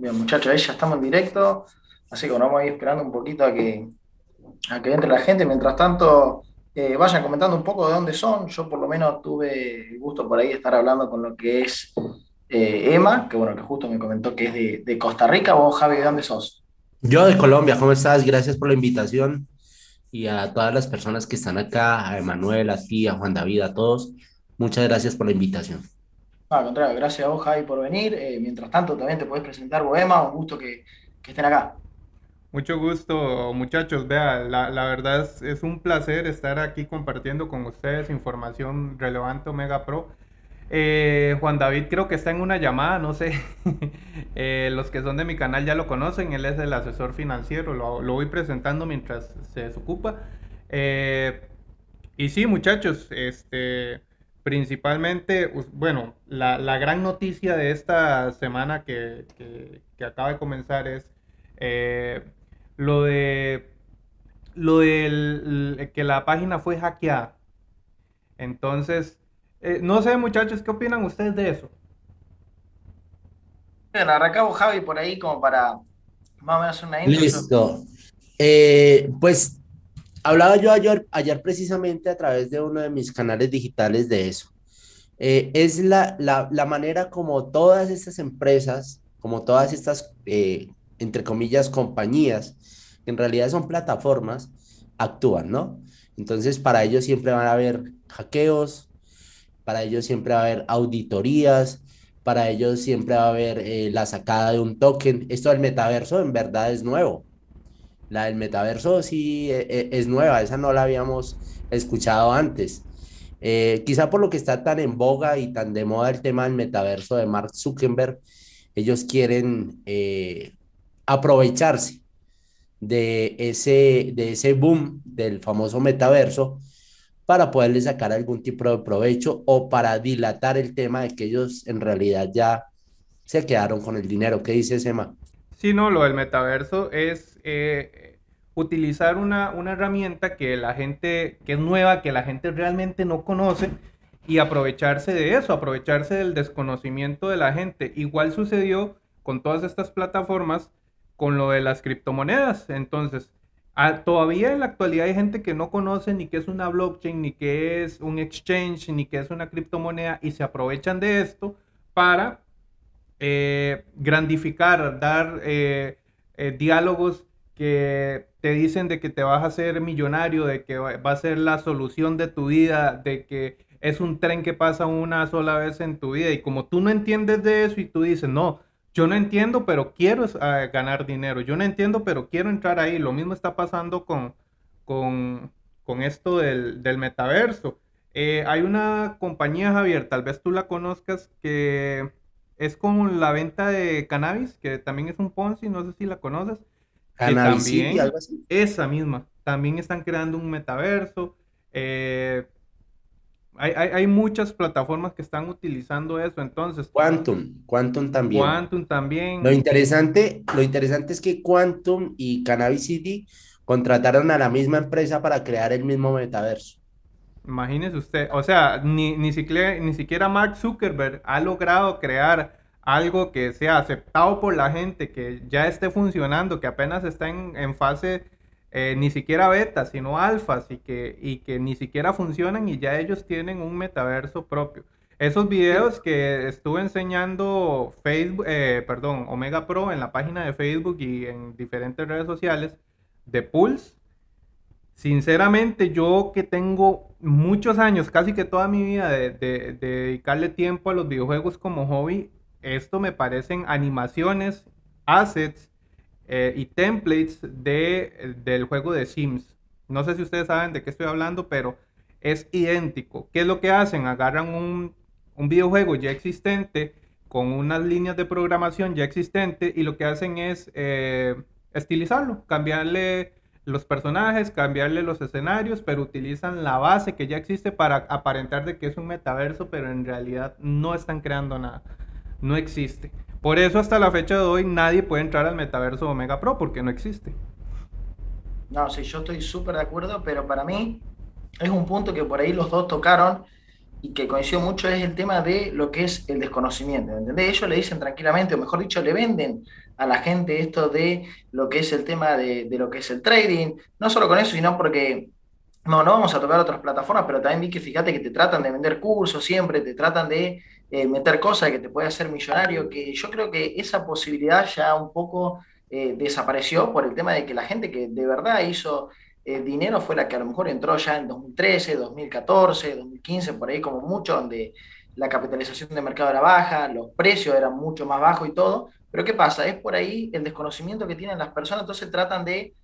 Bien, muchachos, ahí ya estamos en directo, así que bueno, vamos a ir esperando un poquito a que, a que entre la gente. Mientras tanto, eh, vayan comentando un poco de dónde son. Yo por lo menos tuve gusto por ahí estar hablando con lo que es eh, Emma, que bueno, que justo me comentó que es de, de Costa Rica. ¿Vos, Javi, de dónde sos? Yo de Colombia, ¿cómo estás? Gracias por la invitación y a todas las personas que están acá, a Emanuel, a ti, a Juan David, a todos. Muchas gracias por la invitación. Al contrario, gracias a vos, por venir. Eh, mientras tanto, también te podés presentar vos, Emma, un gusto que, que estén acá. Mucho gusto, muchachos. Vea, la, la verdad es, un placer estar aquí compartiendo con ustedes información relevante Omega Pro. Eh, Juan David creo que está en una llamada, no sé. Eh, los que son de mi canal ya lo conocen, él es el asesor financiero, lo, lo voy presentando mientras se desocupa. Y sí, muchachos, este, principalmente, bueno, la, la gran noticia de esta semana que, que- que acaba de comenzar es eh, lo de lo del que la página fue hackeada. Entonces, eh, no sé, muchachos, ¿qué opinan ustedes de eso? Bien, arrancamos, Javi, por ahí como para más o menos hacer una intro. Listo. Eh, pues hablaba yo ayer, ayer precisamente a través de uno de mis canales digitales de eso. Eh, es la, la, la manera como todas estas empresas, como todas estas, eh, entre comillas, compañías, que en realidad son plataformas, actúan, ¿no? Entonces, para ellos siempre van a haber hackeos, para ellos siempre va a haber auditorías, para ellos siempre va a haber eh, la sacada de un token. Esto del metaverso en verdad es nuevo. La del metaverso sí e- e- es nueva, esa no la habíamos escuchado antes. Eh, quizá por lo que está tan en boga y tan de moda el tema del metaverso de Mark Zuckerberg, ellos quieren eh, aprovecharse de ese, de ese boom del famoso metaverso para poderle sacar algún tipo de provecho o para dilatar el tema de que ellos en realidad ya se quedaron con el dinero. ¿Qué dice Emma? Sí, no, lo del metaverso es eh, utilizar una, una herramienta que la gente, que es nueva, que la gente realmente no conoce y aprovecharse de eso, aprovecharse del desconocimiento de la gente. Igual sucedió con todas estas plataformas con lo de las criptomonedas. Entonces, todavía en la actualidad hay gente que no conoce ni qué es una blockchain, ni qué es un exchange, ni qué es una criptomoneda y se aprovechan de esto para eh, grandificar, dar eh, eh, diálogos que te dicen de que te vas a hacer millonario, de que va a ser la solución de tu vida, de que es un tren que pasa una sola vez en tu vida. Y como tú no entiendes de eso y tú dices, no, yo no entiendo, pero quiero eh, ganar dinero, yo no entiendo, pero quiero entrar ahí. Lo mismo está pasando con, con, con esto del, del metaverso. Eh, hay una compañía, Javier, tal vez tú la conozcas, que es como la venta de cannabis, que también es un Ponzi, no sé si la conoces, Cannabis City, algo así. esa misma, también están creando un metaverso. eh, hay, hay, hay muchas plataformas que están utilizando eso, entonces, Quantum, Quantum también. Quantum Lo también, interesante, lo interesante es que Quantum y Cannabis City contrataron a la misma empresa para crear el mismo metaverso. imagínese usted, o sea, ni, ni siquiera, ni siquiera Mark Zuckerberg ha logrado crear algo que sea aceptado por la gente, que ya esté funcionando, que apenas está en, en fase eh, ni siquiera beta, sino alfas y que, y que ni siquiera funcionan y ya ellos tienen un metaverso propio. Esos videos que estuve enseñando Facebook, eh, perdón, Omega Pro en la página de Facebook y en diferentes redes sociales de Pulse, Sinceramente, yo que tengo muchos años, casi que toda mi vida, de, de- de dedicarle tiempo a los videojuegos como hobby, esto me parecen animaciones, assets eh, y templates de, del juego de Sims. No sé si ustedes saben de qué estoy hablando, pero es idéntico. ¿Qué es lo que hacen? Agarran un, un videojuego ya existente con unas líneas de programación ya existente y lo que hacen es eh, estilizarlo, cambiarle los personajes, cambiarle los escenarios, pero utilizan la base que ya existe para aparentar de que es un metaverso, pero en realidad no están creando nada, no existe. Por eso hasta la fecha de hoy nadie puede entrar al metaverso Omega Pro porque no existe. No, sí, yo estoy súper de acuerdo, pero para mí es un punto que por ahí los dos tocaron, y que coincido mucho es el tema de lo que es el desconocimiento, ¿entendés? Ellos le dicen tranquilamente, o mejor dicho, le venden a la gente esto de lo que es el tema de, de lo que es el trading, no solo con eso, sino porque no, no vamos a tocar otras plataformas, pero también vi que fíjate que te tratan de vender cursos siempre, te tratan de eh, meter cosas que te puede hacer millonario, que yo creo que esa posibilidad ya un poco eh, desapareció por el tema de que la gente que de verdad hizo eh, dinero fue la que a lo mejor entró ya en 2013, 2014, 2015, por ahí como mucho, donde la capitalización de mercado era baja, los precios eran mucho más bajos y todo, pero ¿qué pasa? Es por ahí el desconocimiento que tienen las personas, entonces tratan de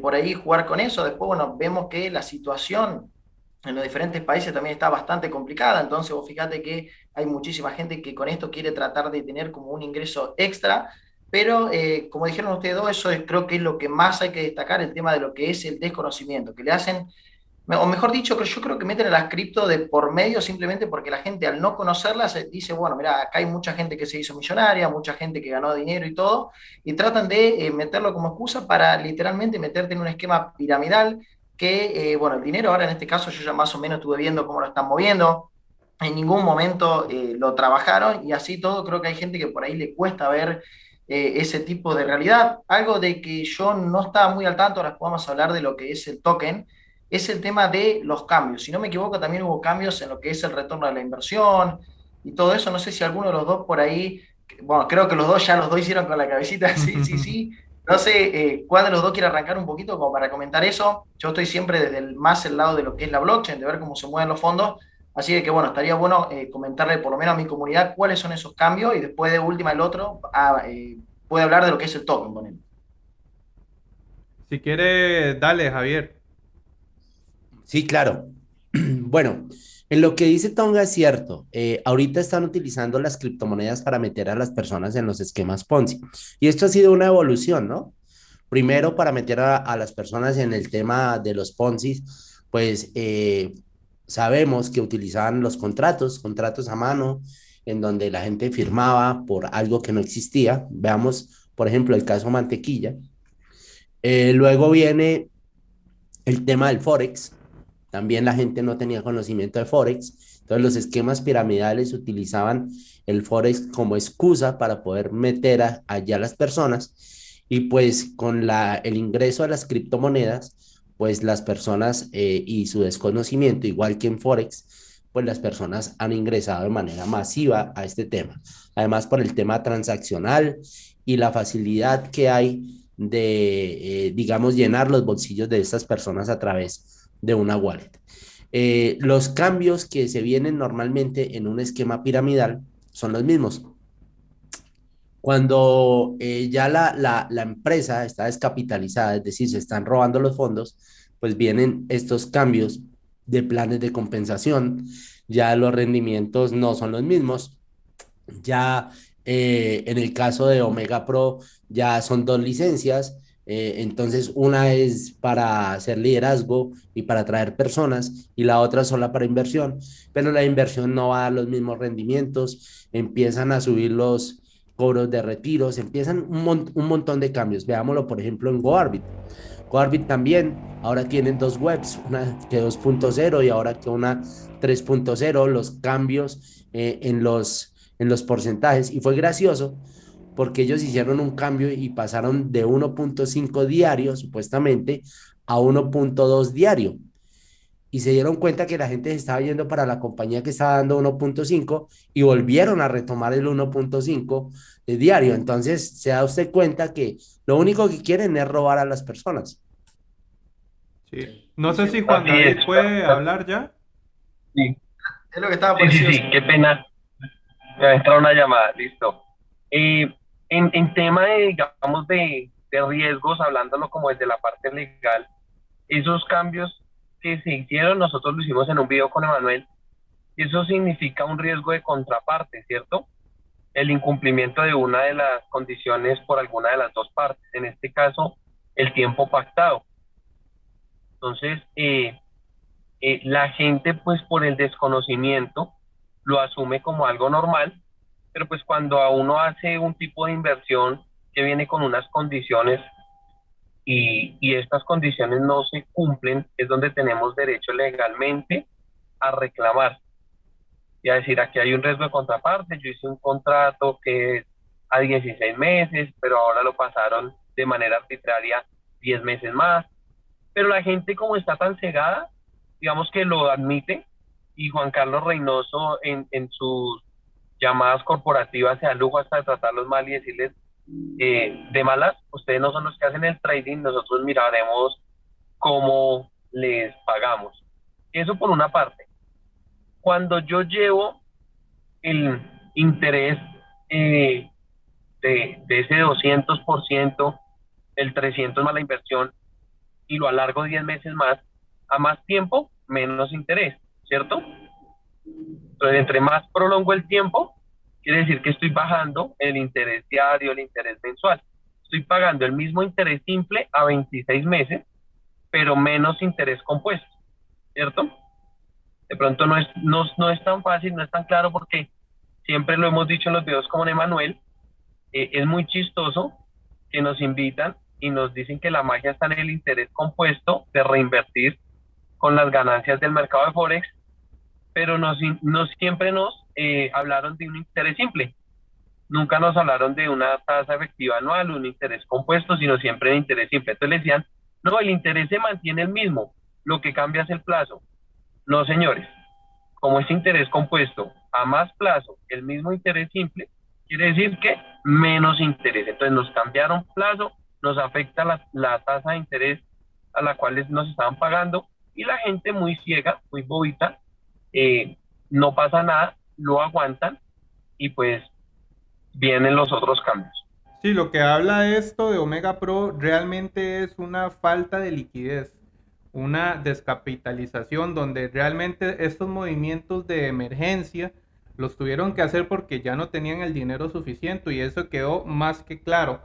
por ahí jugar con eso. Después, bueno, vemos que la situación en los diferentes países también está bastante complicada, entonces vos fíjate que hay muchísima gente que con esto quiere tratar de tener como un ingreso extra, pero eh, como dijeron ustedes dos, eso es, creo que es lo que más hay que destacar, el tema de lo que es el desconocimiento, que le hacen o mejor dicho, yo creo que meten a las cripto de por medio simplemente porque la gente al no conocerlas dice, bueno, mira, acá hay mucha gente que se hizo millonaria, mucha gente que ganó dinero y todo, y tratan de eh, meterlo como excusa para literalmente meterte en un esquema piramidal que, eh, bueno, el dinero ahora en este caso yo ya más o menos estuve viendo cómo lo están moviendo, en ningún momento eh, lo trabajaron y así todo creo que hay gente que por ahí le cuesta ver ese tipo de realidad. Algo de que yo no estaba muy al tanto, ahora podemos hablar de lo que es el token es el tema de los cambios. Si no me equivoco, también hubo cambios en lo que es el retorno de la inversión y todo eso. No sé si alguno de los dos por ahí, bueno, creo que los dos ya los dos hicieron con la cabecita, sí, sí, sí. No sé eh, cuál de los dos quiere arrancar un poquito como para comentar eso. Yo estoy siempre desde el más el lado de lo que es la blockchain, de ver cómo se mueven los fondos. Así que bueno, estaría bueno eh, comentarle por lo menos a mi comunidad cuáles son esos cambios y después de última el otro ah, eh, puede hablar de lo que es el token. Si quiere, dale, Javier. Sí, claro. Bueno, en lo que dice Tonga es cierto. Eh, ahorita están utilizando las criptomonedas para meter a las personas en los esquemas Ponzi. Y esto ha sido una evolución, ¿no? Primero, para meter a, las personas en el tema de los Ponzi, pues eh, sabemos que utilizaban los contratos, contratos a mano, en donde la gente firmaba por algo que no existía. Veamos, por ejemplo, el caso Mantequilla. Eh, luego viene el tema del Forex, también la gente no tenía conocimiento de Forex, entonces los esquemas piramidales utilizaban el Forex como excusa para poder meter a, allá las personas y pues con el ingreso a las criptomonedas, pues las personas eh, y su desconocimiento, igual que en Forex, pues las personas han ingresado de manera masiva a este tema. Además, por el tema transaccional y la facilidad que hay de, eh, digamos, llenar los bolsillos de estas personas a través de una wallet. Eh, los cambios que se vienen normalmente en un esquema piramidal son los mismos. Cuando eh, ya la, la, la, empresa está descapitalizada, es decir, se están robando los fondos, pues vienen estos cambios de planes de compensación, ya los rendimientos no son los mismos, ya eh, en el caso de Omega Pro ya son dos licencias, eh, entonces, una es para hacer liderazgo y para atraer personas y la otra sola para inversión, pero la inversión no va a dar los mismos rendimientos, empiezan a subir los cobros de retiros, empiezan un, un montón de cambios. Veámoslo, por ejemplo, en GoArbit. GoArbit también, ahora tienen dos webs, una que 2.0 y ahora que una 3.0, los cambios eh, en, los, en los porcentajes. Y fue gracioso porque ellos hicieron un cambio y pasaron de 1.5 diario, supuestamente, a 1.2 diario. Y se dieron cuenta que la gente se estaba yendo para la compañía que estaba dando 1.5 y volvieron a retomar el 1.5 de diario. Entonces se da usted cuenta que lo único que quieren es robar a las personas. Sí. No sé si Juan David puede hablar ya. Sí. Es lo que estaba sí, sí, sí, qué pena. Me entrado una llamada, listo. Eh, en, en tema de, digamos, de, de riesgos, hablándolo como desde la parte legal, esos cambios que se hicieron, nosotros lo hicimos en un video con Emanuel, y eso significa un riesgo de contraparte, ¿cierto? El incumplimiento de una de las condiciones por alguna de las dos partes, en este caso, el tiempo pactado. Entonces, eh, eh, la gente, pues por el desconocimiento, lo asume como algo normal pero pues cuando a uno hace un tipo de inversión que viene con unas condiciones y, estas condiciones no se cumplen, es donde tenemos derecho legalmente a reclamar. y a decir, aquí hay un riesgo de contraparte, yo hice un contrato que es a 16 meses, pero ahora lo pasaron de manera arbitraria 10 meses más. Pero la gente como está tan cegada, digamos que lo admite, y Juan Carlos Reynoso en, en sus llamadas corporativas se da lujo hasta de tratarlos mal y decirles eh, de malas, ustedes no son los que hacen el trading, nosotros miraremos cómo les pagamos. Eso por una parte. Cuando yo llevo el interés eh, de, de, ese 200%, el 300 más la inversión, y lo alargo 10 meses más, a más tiempo, menos interés, ¿cierto? Entonces, entre más prolongo el tiempo, quiere decir que estoy bajando el interés diario, el interés mensual. Estoy pagando el mismo interés simple a 26 meses, pero menos interés compuesto, ¿cierto? De pronto no es, no, no es tan fácil, no es tan claro porque siempre lo hemos dicho en los videos como Emanuel, eh, es muy chistoso que nos invitan y nos dicen que la magia está en el interés compuesto de reinvertir con las ganancias del mercado de Forex pero no, siempre nos eh, hablaron de un interés simple. Nunca nos hablaron de una tasa efectiva anual, un interés compuesto, sino siempre de interés simple. Entonces le decían, no, el interés se mantiene el mismo, lo que cambia es el plazo. No, señores, como es interés compuesto a más plazo, el mismo interés simple, quiere decir que menos interés. Entonces nos cambiaron plazo, nos afecta la, la tasa de interés a la cual nos estaban pagando y la gente muy ciega, muy bobita, eh, no pasa nada, lo aguantan y pues vienen los otros cambios. Sí, lo que habla esto de Omega Pro realmente es una falta de liquidez, una descapitalización donde realmente estos movimientos de emergencia los tuvieron que hacer porque ya no tenían el dinero suficiente y eso quedó más que claro.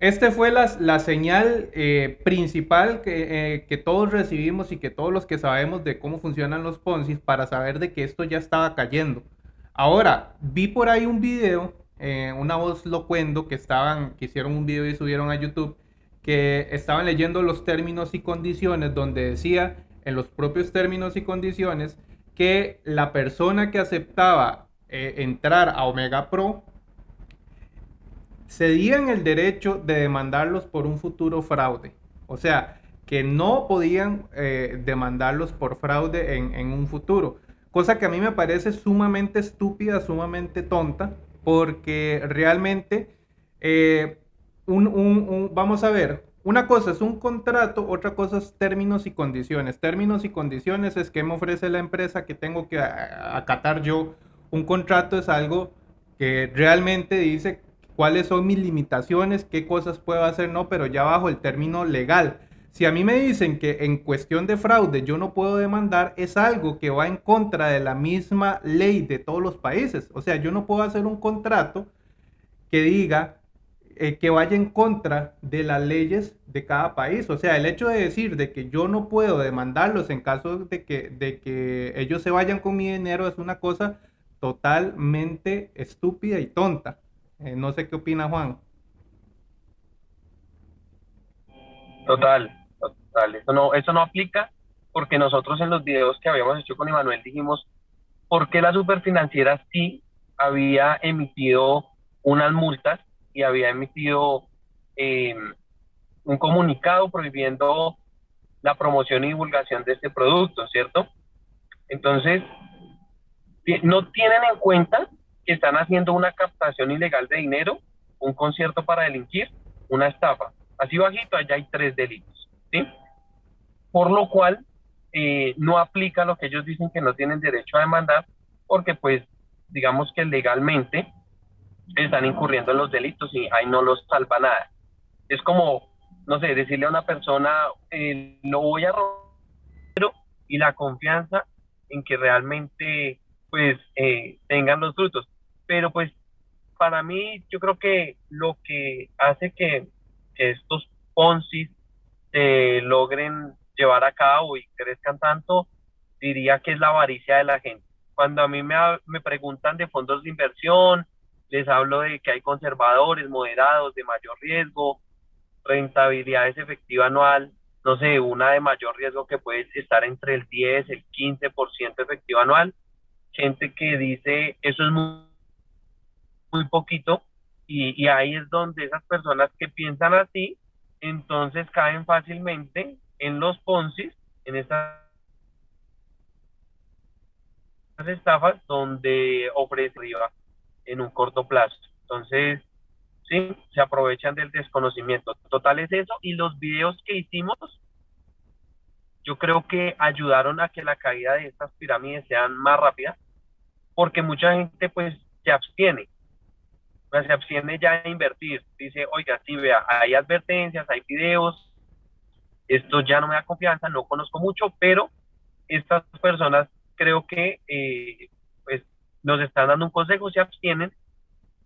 Este fue la, señal eh, principal que, eh, que, todos recibimos y que todos los que sabemos de cómo funcionan los Ponzi para saber de que esto ya estaba cayendo. Ahora, vi por ahí un video, eh, una voz locuendo que estaban, que hicieron un video y subieron a YouTube, que estaban leyendo los términos y condiciones donde decía en los propios términos y condiciones que la persona que aceptaba entrar a Omega Pro cedían el derecho de demandarlos por un futuro fraude. O sea, que no podían eh, demandarlos por fraude en, un futuro. Cosa que a mí me parece sumamente estúpida, sumamente tonta, porque realmente, eh, vamos a ver, una cosa es un contrato, otra cosa es términos y condiciones. Términos y condiciones es que me ofrece la empresa que tengo que acatar yo. Un contrato es algo que realmente dice cuáles son mis limitaciones, qué cosas puedo hacer, no, pero ya bajo el término legal. Si a mí me dicen que en cuestión de fraude yo no puedo demandar, es algo que va en contra de la misma ley de todos los países. O sea, yo no puedo hacer un contrato que diga eh, que vaya en contra de las leyes de cada país. O sea, el hecho de decir de que yo no puedo demandarlos en caso de que, de que ellos se vayan con mi dinero es una cosa totalmente estúpida y tonta. Eh, no sé qué opina Juan. Total, total. Eso no, eso no aplica porque nosotros en los videos que habíamos hecho con Emanuel dijimos por qué la superfinanciera sí había emitido unas multas y había emitido eh, un comunicado prohibiendo la promoción y divulgación de este producto, ¿cierto? Entonces, no tienen en cuenta que están haciendo una captación ilegal de dinero, un concierto para delinquir, una estafa. Así bajito, allá hay tres delitos. ¿sí? Por lo cual, eh, no aplica lo que ellos dicen que no tienen derecho a demandar, porque pues digamos que legalmente están incurriendo en los delitos y ahí no los salva nada. Es como, no sé, decirle a una persona, eh, lo voy a robar, y la confianza en que realmente pues eh, tengan los frutos. Pero pues para mí yo creo que lo que hace que, estos Ponzi se logren llevar a cabo y crezcan tanto, diría que es la avaricia de la gente. Cuando a mí me, me preguntan de fondos de inversión, les hablo de que hay conservadores, moderados, de mayor riesgo, rentabilidades efectiva anual, no sé, una de mayor riesgo que puede estar entre el 10, el 15% efectivo anual, gente que dice eso es muy, muy poquito y, y ahí es donde esas personas que piensan así, entonces caen fácilmente en los Ponzi, en estas estafas donde ofrece arriba en un corto plazo. Entonces, sí, se aprovechan del desconocimiento. Total es eso. Y los videos que hicimos, yo creo que ayudaron a que la caída de estas pirámides sean más rápida, porque mucha gente pues se abstiene. se abstiene ya a invertir. Dice, oiga, sí, vea, hay advertencias, hay videos, esto ya no me da confianza, no conozco mucho, pero estas personas creo que eh, pues nos están dando un consejo, se abstienen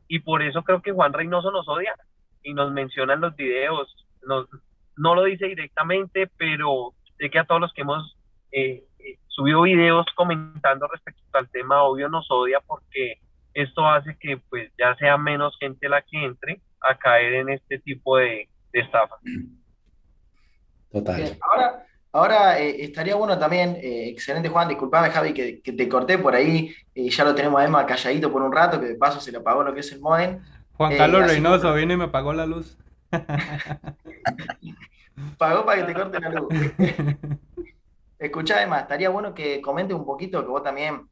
y por eso creo que Juan Reynoso nos odia y nos menciona en los videos, no lo dice directamente, pero sé que a todos los que hemos eh, eh, subido videos comentando respecto al tema, obvio nos odia porque esto hace que pues ya sea menos gente la que entre a caer en este tipo de, de estafa. Total. ahora, ahora eh, estaría bueno también, excelente Juan, disculpame Javi que, que te corté por ahí, ya lo tenemos a Emma calladito por un rato, que de paso se le apagó lo que es el modem. Juan Carlos Reynoso vino y me apagó la luz. Pagó para que te corte la luz. Escuchá, Emma, estaría bueno que comente un poquito, que vos también,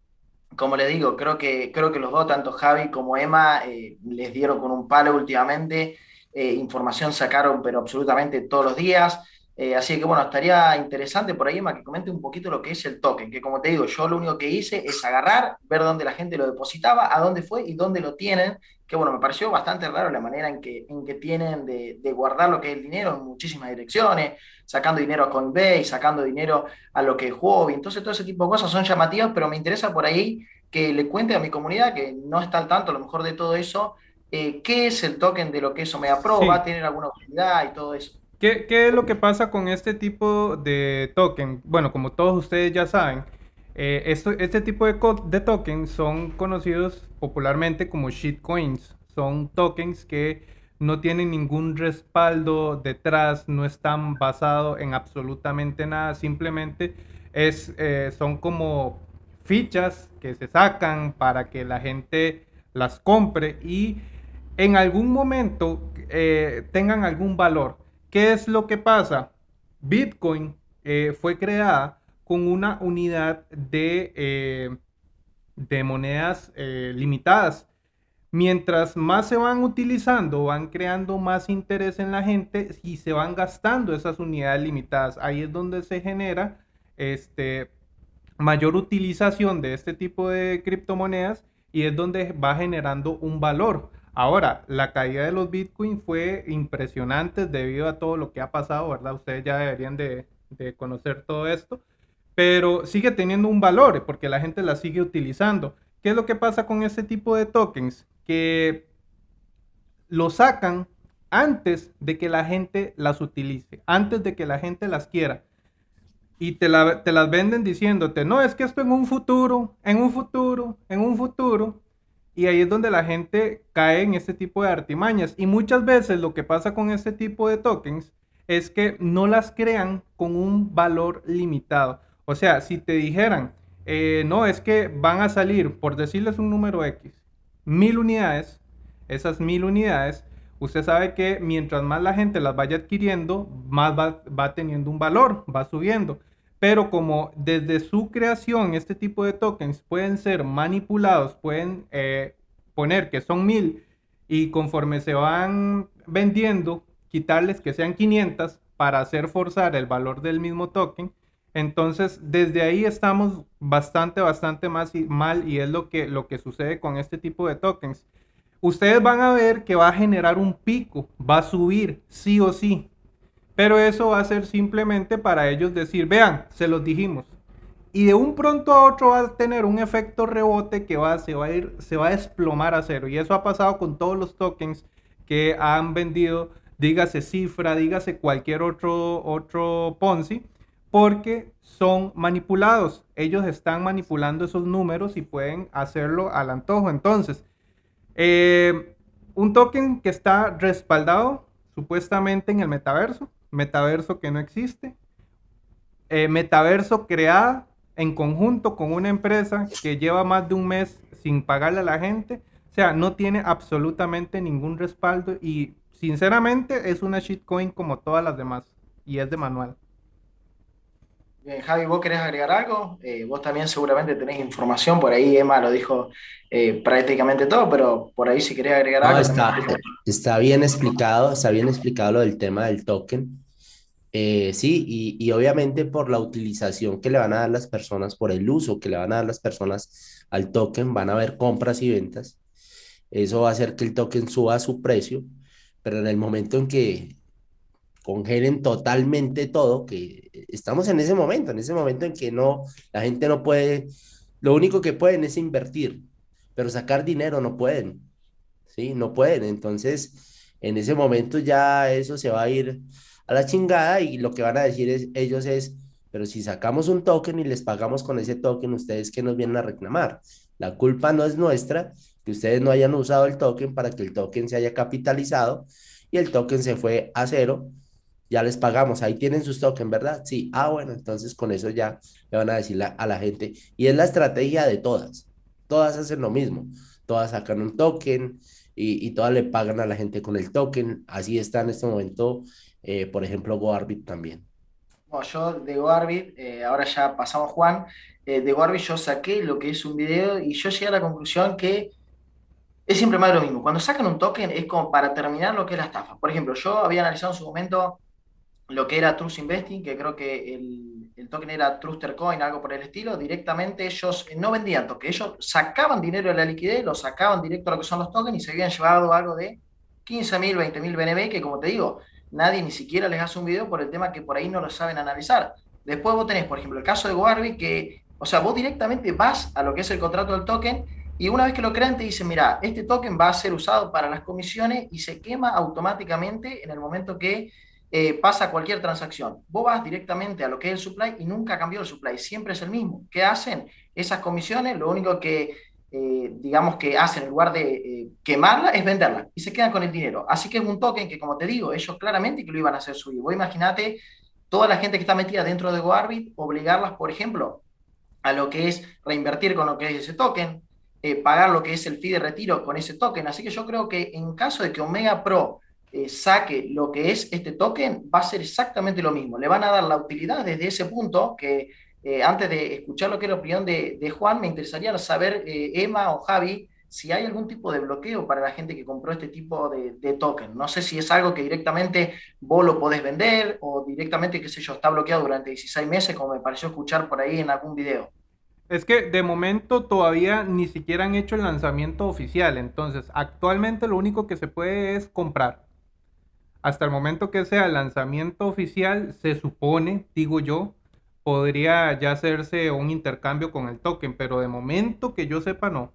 como le digo, creo que, creo que los dos, tanto Javi como Emma, eh, les dieron con un palo últimamente. Eh, información sacaron, pero absolutamente todos los días. Eh, así que bueno, estaría interesante por ahí, Emma, que comente un poquito lo que es el token, que como te digo, yo lo único que hice es agarrar, ver dónde la gente lo depositaba, a dónde fue y dónde lo tienen, que bueno, me pareció bastante raro la manera en que, en que tienen de, guardar lo que es el dinero en muchísimas direcciones, sacando dinero a Coinbase, sacando dinero a lo que es Huobi, entonces todo ese tipo de cosas son llamativas, pero me interesa por ahí que le cuente a mi comunidad, que no está al tanto a lo mejor de todo eso, eh, qué es el token de lo que eso me aprueba, va a tener alguna utilidad y todo eso. ¿Qué, es lo que pasa con este tipo de token? Bueno, como todos ustedes ya saben, eh, este tipo de, de, tokens son conocidos popularmente como shitcoins. Son tokens que no tienen ningún respaldo detrás, no están basados en absolutamente nada, simplemente es, eh, son como fichas que se sacan para que la gente las compre y en algún momento eh, tengan algún valor. ¿Qué es lo que pasa? Bitcoin eh, fue creada con una unidad de, eh, de monedas eh, limitadas. Mientras más se van utilizando, van creando más interés en la gente y se van gastando esas unidades limitadas. Ahí es donde se genera este, mayor utilización de este tipo de criptomonedas y es donde va generando un valor. Ahora, la caída de los Bitcoin fue impresionante debido a todo lo que ha pasado, ¿verdad? Ustedes ya deberían de, conocer todo esto, pero sigue teniendo un valor porque la gente la sigue utilizando. ¿Qué es lo que pasa con este tipo de tokens? Que lo sacan antes de que la gente las utilice, antes de que la gente las quiera. Y te, te las venden diciéndote, no, es que esto en un futuro, en un futuro, en un futuro, y ahí es donde la gente cae en este tipo de artimañas. Y muchas veces lo que pasa con este tipo de tokens es que no las crean con un valor limitado. O sea, si te dijeran, eh, no, es que van a salir, por decirles un número X, mil unidades, esas mil unidades, usted sabe que mientras más la gente las vaya adquiriendo, más va, va teniendo un valor, va subiendo pero como desde su creación este tipo de tokens pueden ser manipulados, pueden eh, poner que son mil y conforme se van vendiendo, quitarles que sean 500 para hacer forzar el valor del mismo token. Entonces, desde ahí estamos bastante, bastante más mal y es lo que, lo que sucede con este tipo de tokens. Ustedes van a ver que va a generar un pico, va a subir sí o sí. Pero eso va a ser simplemente para ellos decir, vean, se los dijimos. Y de un pronto a otro va a tener un efecto rebote que va, se, va a ir, se va a desplomar a cero. Y eso ha pasado con todos los tokens que han vendido, dígase cifra, dígase cualquier otro, otro Ponzi, porque son manipulados. Ellos están manipulando esos números y pueden hacerlo al antojo. Entonces, eh, un token que está respaldado supuestamente en el metaverso, metaverso que no existe, eh, metaverso creada en conjunto con una empresa que lleva más de un mes sin pagarle a la gente. O sea, no tiene absolutamente ningún respaldo y sinceramente es una shitcoin como todas las demás y es de manual. Bien, Javi, ¿vos querés agregar algo? Eh, vos también seguramente tenés información, por ahí Emma lo dijo eh, prácticamente todo, pero por ahí si querés agregar algo. Está, está bien explicado, está bien explicado lo del tema del token. Eh, sí, y, y, obviamente por la utilización que le van a dar las personas, por el uso que le van a dar las personas al token, van a haber compras y ventas. Eso va a hacer que el token suba su precio, pero en el momento en que congelen totalmente todo, que estamos en ese momento, en ese momento en que no, la gente no puede, lo único que pueden es invertir, pero sacar dinero no pueden, ¿sí? No pueden, entonces en ese momento ya eso se va a ir a la chingada y lo que van a decir es, ellos es, pero si sacamos un token y les pagamos con ese token, ustedes que nos vienen a reclamar. La culpa no es nuestra, que ustedes no hayan usado el token para que el token se haya capitalizado y el token se fue a cero ya les pagamos, ahí tienen sus tokens, ¿verdad? Sí, ah, bueno, entonces con eso ya le van a decir a la gente. Y es la estrategia de todas, todas hacen lo mismo, todas sacan un token y, y todas le pagan a la gente con el token, así está en este momento, eh, por ejemplo, GoArbit también. Bueno, yo de GoArbit, eh, ahora ya pasamos Juan, eh, de GoArbit yo saqué lo que es un video y yo llegué a la conclusión que es siempre más de lo mismo. Cuando sacan un token es como para terminar lo que es la estafa. Por ejemplo, yo había analizado en su momento lo que era Trust Investing, que creo que el, el, token era Truster Coin, algo por el estilo, directamente ellos no vendían token, ellos sacaban dinero de la liquidez, lo sacaban directo a lo que son los tokens y se habían llevado algo de 15.000, 20.000 BNB, que como te digo, nadie ni siquiera les hace un video por el tema que por ahí no lo saben analizar. Después vos tenés, por ejemplo, el caso de Goarby, que, o sea, vos directamente vas a lo que es el contrato del token y una vez que lo crean te dicen, mira, este token va a ser usado para las comisiones y se quema automáticamente en el momento que eh, pasa cualquier transacción. Vos vas directamente a lo que es el supply y nunca cambió el supply, siempre es el mismo. ¿Qué hacen? Esas comisiones, lo único que, eh, digamos, que hacen en lugar de eh, quemarla es venderla y se quedan con el dinero. Así que es un token que, como te digo, ellos claramente que lo iban a hacer subir. Vos imaginate toda la gente que está metida dentro de GoArbit, obligarlas, por ejemplo, a lo que es reinvertir con lo que es ese token, pagar lo que es el fee de retiro con ese token. Así que yo creo que en caso de que Omega Pro eh, saque lo que es este token, va a ser exactamente lo mismo. Le van a dar la utilidad desde ese punto que eh, antes de escuchar lo que es la opinión de, Juan, me interesaría saber, eh, Emma o Javi, si hay algún tipo de bloqueo para la gente que compró este tipo de, de, token. No sé si es algo que directamente vos lo podés vender o directamente, qué sé yo, está bloqueado durante 16 meses, como me pareció escuchar por ahí en algún video. Es que de momento todavía ni siquiera han hecho el lanzamiento oficial, entonces actualmente lo único que se puede es comprar hasta el momento que sea el lanzamiento oficial, se supone, digo yo, podría ya hacerse un intercambio con el token, pero de momento que yo sepa no.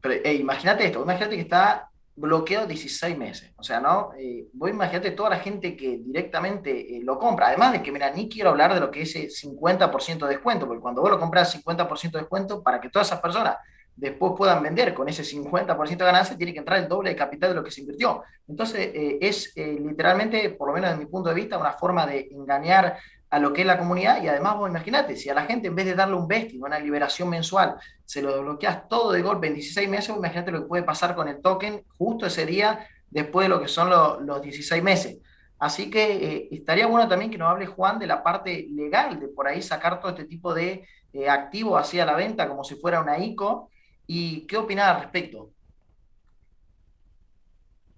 Pero imagínate esto, imagínate que está bloqueado 16 meses, o sea, ¿no? Eh, vos imagínate toda la gente que directamente eh, lo compra, además de que, mira, ni quiero hablar de lo que es ese 50% de descuento, porque cuando vos lo compras 50% de descuento, para que todas esas personas después puedan vender con ese 50% de ganancia, tiene que entrar el doble de capital de lo que se invirtió. Entonces, eh, es eh, literalmente, por lo menos desde mi punto de vista, una forma de engañar a lo que es la comunidad y además vos imaginate, si a la gente en vez de darle un vesting, una liberación mensual, se lo desbloqueas todo de golpe en 16 meses, imagínate lo que puede pasar con el token justo ese día después de lo que son los 16 meses. Así que eh, estaría bueno también que nos hable Juan de la parte legal, de por ahí sacar todo este tipo de activos hacia la venta como si fuera una ICO ¿Y qué opinas al respecto?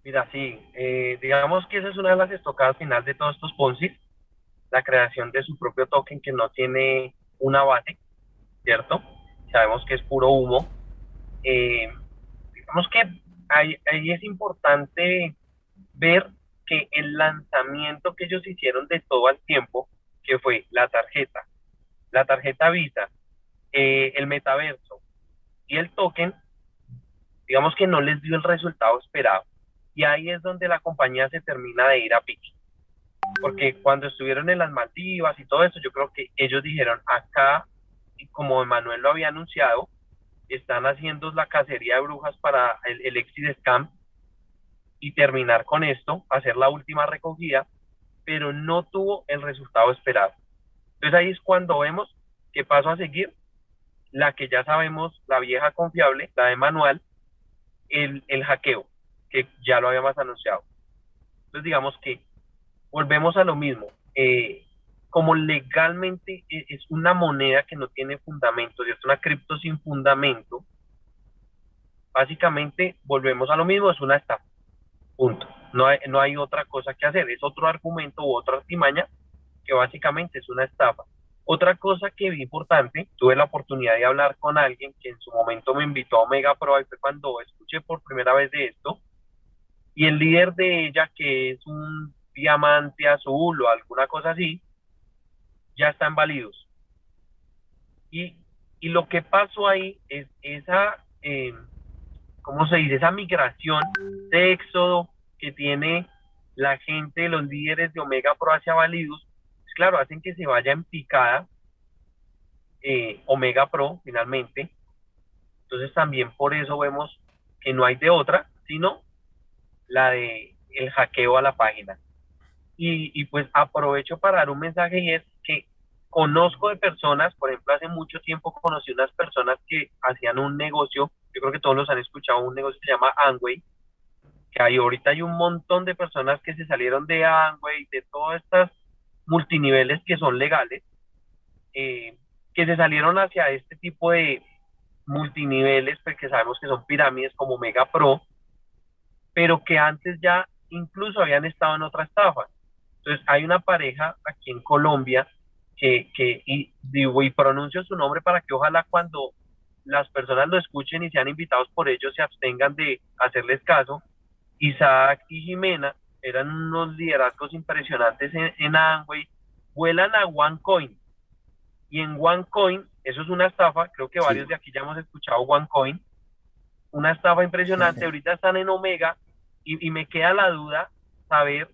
Mira, sí, eh, digamos que esa es una de las estocadas final de todos estos Ponzi, la creación de su propio token que no tiene una base, ¿cierto? Sabemos que es puro humo. Eh, digamos que ahí, ahí es importante ver que el lanzamiento que ellos hicieron de todo el tiempo, que fue la tarjeta, la tarjeta Visa, eh, el metaverso, y el token, digamos que no les dio el resultado esperado. Y ahí es donde la compañía se termina de ir a pique. Porque cuando estuvieron en las Maldivas y todo eso, yo creo que ellos dijeron acá, y como Emanuel lo había anunciado, están haciendo la cacería de brujas para el, el exit scam y terminar con esto, hacer la última recogida, pero no tuvo el resultado esperado. Entonces ahí es cuando vemos ¿qué paso a seguir? La que ya sabemos, la vieja confiable, la de manual, el, el hackeo, que ya lo habíamos anunciado. Entonces digamos que volvemos a lo mismo. Eh, como legalmente e, es una moneda que no tiene fundamento, es una cripto sin fundamento, básicamente volvemos a lo mismo, es una estafa. Punto. No hay, no hay otra cosa que hacer, es otro argumento u otra artimaña que básicamente es una estafa. Otra cosa que vi importante, tuve la oportunidad de hablar con alguien que en su momento me invitó a Omega Pro y fue cuando escuché por primera vez de esto. Y el líder de ella, que es un diamante azul o alguna cosa así, ya están válidos. Y, y lo que pasó ahí es esa, eh, ¿cómo se dice? Esa migración de éxodo que tiene la gente, los líderes de Omega Pro hacia válidos, pues claro, hacen que se vaya en picada eh, Omega Pro finalmente. Entonces también por eso vemos que no hay de otra, sino la de el hackeo a la página. Y, pues aprovecho para dar un mensaje y es que conozco de personas, por ejemplo, hace mucho tiempo conocí unas personas que hacían un negocio, yo creo que todos los han escuchado, un negocio que se llama Angway, que hay ahorita hay un montón de personas que se salieron de Angway, de todas estas multiniveles que son legales, eh, que se salieron hacia este tipo de multiniveles, porque sabemos que son pirámides como Mega Pro, pero que antes ya incluso habían estado en otra estafa. Entonces hay una pareja aquí en Colombia que, que y, digo, y pronuncio su nombre para que ojalá cuando las personas lo escuchen y sean invitados por ellos se abstengan de hacerles caso. Isaac y Jimena eran unos liderazgos impresionantes en, en Amway, vuelan a OneCoin. Y en OneCoin, eso es una estafa, creo que varios de aquí ya hemos escuchado OneCoin, una estafa impresionante, ahorita están en Omega y, y me queda la duda saber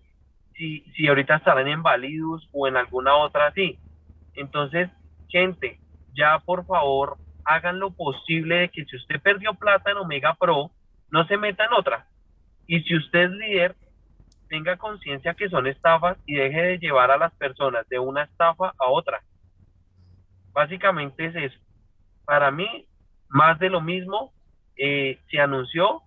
si, si ahorita estarán en Validus o en alguna otra así. Entonces, gente, ya por favor hagan lo posible de que si usted perdió plata en Omega Pro, no se meta en otra. Y si usted es líder, tenga conciencia que son estafas y deje de llevar a las personas de una estafa a otra. Básicamente es eso. Para mí, más de lo mismo, eh, se anunció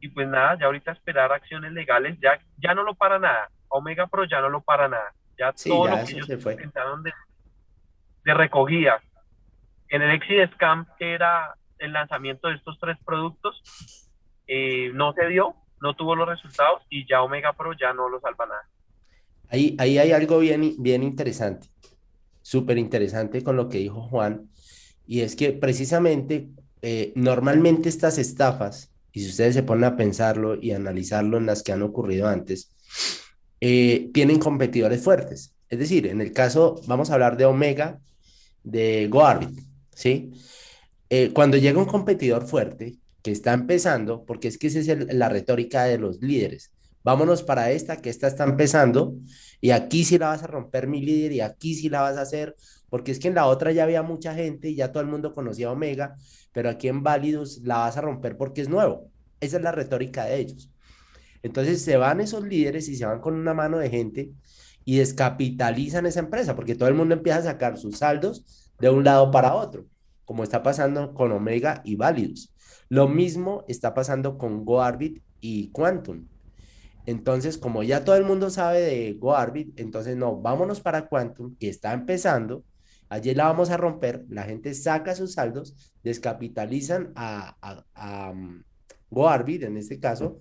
y pues nada, ya ahorita esperar acciones legales, ya, ya no lo para nada. Omega Pro ya no lo para nada. Ya todo lo que ellos intentaron de, de recogida. En el Exit Scam, que era el lanzamiento de estos tres productos, eh, no se dio, no tuvo los resultados y ya Omega Pro ya no lo salva nada. Ahí, ahí hay algo bien, bien interesante, súper interesante con lo que dijo Juan, y es que precisamente eh, normalmente estas estafas, y si ustedes se ponen a pensarlo y analizarlo en las que han ocurrido antes, eh, tienen competidores fuertes. Es decir, en el caso, vamos a hablar de Omega, de GoArbit, ¿sí? Eh, cuando llega un competidor fuerte que está empezando, porque es que esa es la retórica de los líderes, vámonos para esta, que esta está empezando, y aquí sí la vas a romper mi líder, y aquí sí la vas a hacer, porque es que en la otra ya había mucha gente y ya todo el mundo conocía Omega, pero aquí en Validus la vas a romper porque es nuevo. Esa es la retórica de ellos. Entonces se van esos líderes y se van con una mano de gente y descapitalizan esa empresa, porque todo el mundo empieza a sacar sus saldos de un lado para otro, como está pasando con Omega y Validus. Lo mismo está pasando con GoArbit y Quantum. Entonces, como ya todo el mundo sabe de GoArbit, entonces no, vámonos para Quantum, que está empezando. Allí la vamos a romper, la gente saca sus saldos, descapitalizan a, a, a um, GoArbit en este caso,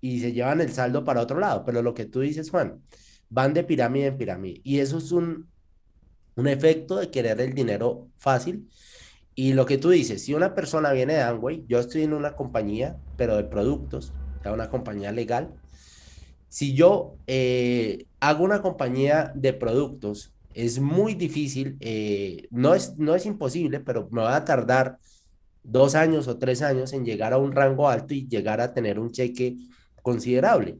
y se llevan el saldo para otro lado. Pero lo que tú dices, Juan, van de pirámide en pirámide. Y eso es un, un efecto de querer el dinero fácil. Y lo que tú dices, si una persona viene de Amway, yo estoy en una compañía, pero de productos, una compañía legal. Si yo eh, hago una compañía de productos, es muy difícil, eh, no, es, no es imposible, pero me va a tardar dos años o tres años en llegar a un rango alto y llegar a tener un cheque considerable.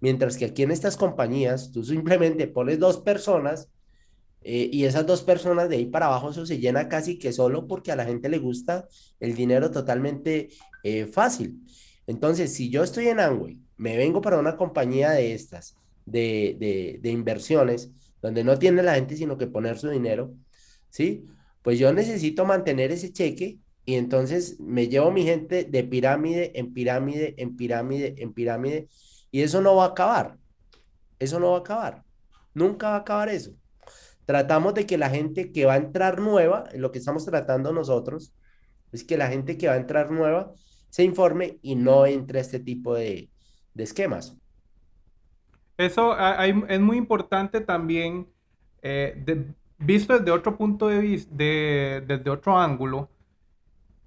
Mientras que aquí en estas compañías, tú simplemente pones dos personas eh, y esas dos personas de ahí para abajo se llena casi que solo porque a la gente le gusta el dinero totalmente eh, fácil. Entonces, si yo estoy en Amway, me vengo para una compañía de estas, de, de, de inversiones, donde no tiene la gente sino que poner su dinero, ¿sí? pues yo necesito mantener ese cheque y entonces me llevo mi gente de pirámide en pirámide, en pirámide, en pirámide, y eso no va a acabar. Eso no va a acabar. Nunca va a acabar eso. Tratamos de que la gente que va a entrar nueva, lo que estamos tratando nosotros, es que la gente que va a entrar nueva se informe y no entre a este tipo de, esquemas. Eso es muy importante también, eh, visto desde otro punto de vista, desde otro ángulo,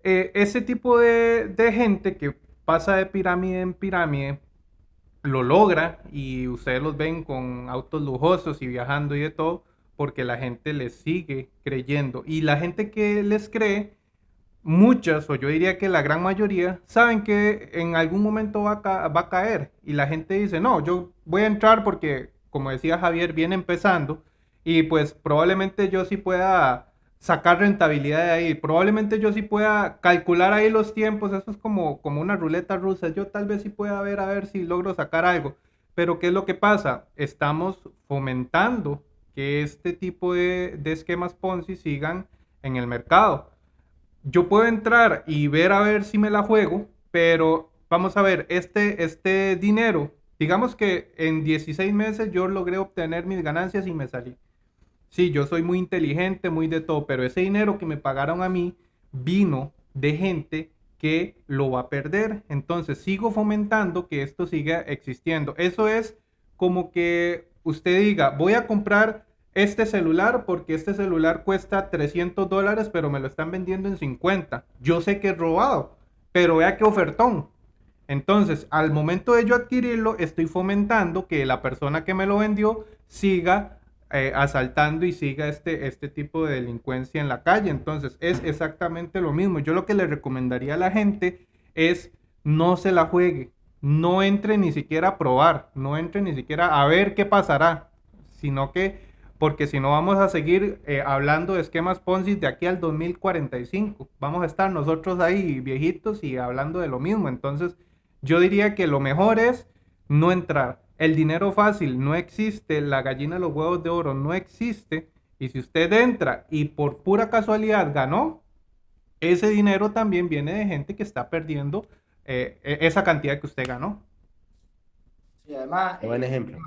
eh, ese tipo de, gente que pasa de pirámide en pirámide lo logra y ustedes los ven con autos lujosos y viajando y de todo porque la gente les sigue creyendo. Y la gente que les cree muchas o yo diría que la gran mayoría saben que en algún momento va va a caer. Y la gente dice no yo voy a entrar porque como decía Javier viene empezando. Y pues probablemente yo sí pueda sacar rentabilidad de ahí. Probablemente yo sí pueda calcular ahí los tiempos, eso es como, como una ruleta rusa. Yo tal vez sí pueda ver a ver si logro sacar algo. Pero ¿qué es lo que pasa? Estamos fomentando que este tipo de, de esquemas Ponzi sigan en el mercado. Yo puedo entrar y ver a ver si me la juego, pero vamos a ver, este, este dinero, digamos que en 16 meses yo logré obtener mis ganancias y me salí Sí, yo soy muy inteligente, muy de todo, pero ese dinero que me pagaron a mí vino de gente que lo va a perder. Entonces sigo fomentando que esto siga existiendo. Eso es como que usted diga, voy a comprar este celular porque este celular cuesta 300 dólares, pero me lo están vendiendo en 50. Yo sé que es robado, pero vea qué ofertón. Entonces, al momento de yo adquirirlo, estoy fomentando que la persona que me lo vendió siga eh, asaltando y siga este, este tipo de delincuencia en la calle. Entonces es exactamente lo mismo. Yo lo que le recomendaría a la gente es no se la juegue, no entre ni siquiera a probar, no entre ni siquiera a ver qué pasará, sino que, porque si no vamos a seguir eh, hablando de esquemas Ponzi de aquí al 2045. Vamos a estar nosotros ahí viejitos y hablando de lo mismo. Entonces yo diría que lo mejor es no entrar el dinero fácil no existe, la gallina de los huevos de oro no existe. Y si usted entra y por pura casualidad ganó, ese dinero también viene de gente que está perdiendo eh, e-, esa cantidad que usted ganó. Sí, además, buen eh, ejemplo.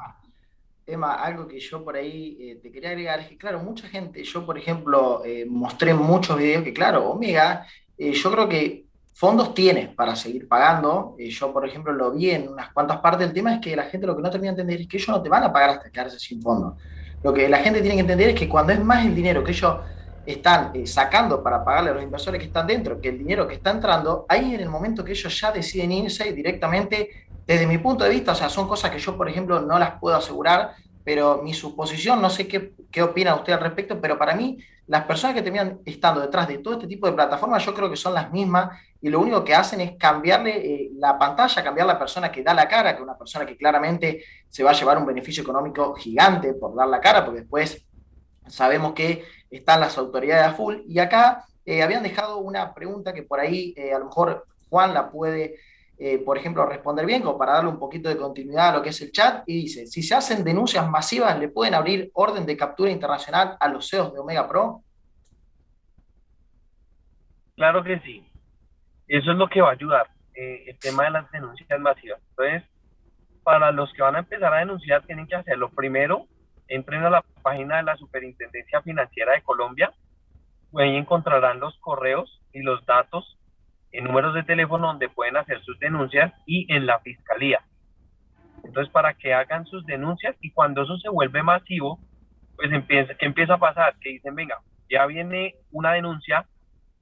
Emma, algo que yo por ahí eh, te quería agregar es que, claro, mucha gente, yo por ejemplo, mostré muchos videos que, claro, Omega, yo creo que fondos tiene para seguir pagando. Eh, yo, por ejemplo, lo vi en unas cuantas partes. El tema es que la gente lo que no termina de entender es que ellos no te van a pagar hasta quedarse sin fondos. Lo que la gente tiene que entender es que cuando es más el dinero que ellos están eh, sacando para pagarle a los inversores que están dentro que el dinero que está entrando, ahí en el momento que ellos ya deciden irse directamente, desde mi punto de vista, o sea, son cosas que yo, por ejemplo, no las puedo asegurar, pero mi suposición, no sé qué, qué opina usted al respecto, pero para mí las personas que terminan estando detrás de todo este tipo de plataformas yo creo que son las mismas y lo único que hacen es cambiarle eh, la pantalla, cambiar la persona que da la cara, que una persona que claramente se va a llevar un beneficio económico gigante por dar la cara, porque después sabemos que están las autoridades a full. Y acá eh, habían dejado una pregunta que por ahí eh, a lo mejor Juan la puede eh, por ejemplo, responder bien, como para darle un poquito de continuidad a lo que es el chat, y dice, si se hacen denuncias masivas, ¿le pueden abrir orden de captura internacional a los CEOs de Omega Pro? Claro que sí. Eso es lo que va a ayudar, eh, el tema de las denuncias masivas. Entonces, para los que van a empezar a denunciar, tienen que hacerlo. Primero, entren a la página de la Superintendencia Financiera de Colombia, ahí encontrarán los correos y los datos en números de teléfono donde pueden hacer sus denuncias y en la fiscalía. Entonces, para que hagan sus denuncias y cuando eso se vuelve masivo, pues empieza, ¿qué empieza a pasar? Que dicen, venga, ya viene una denuncia,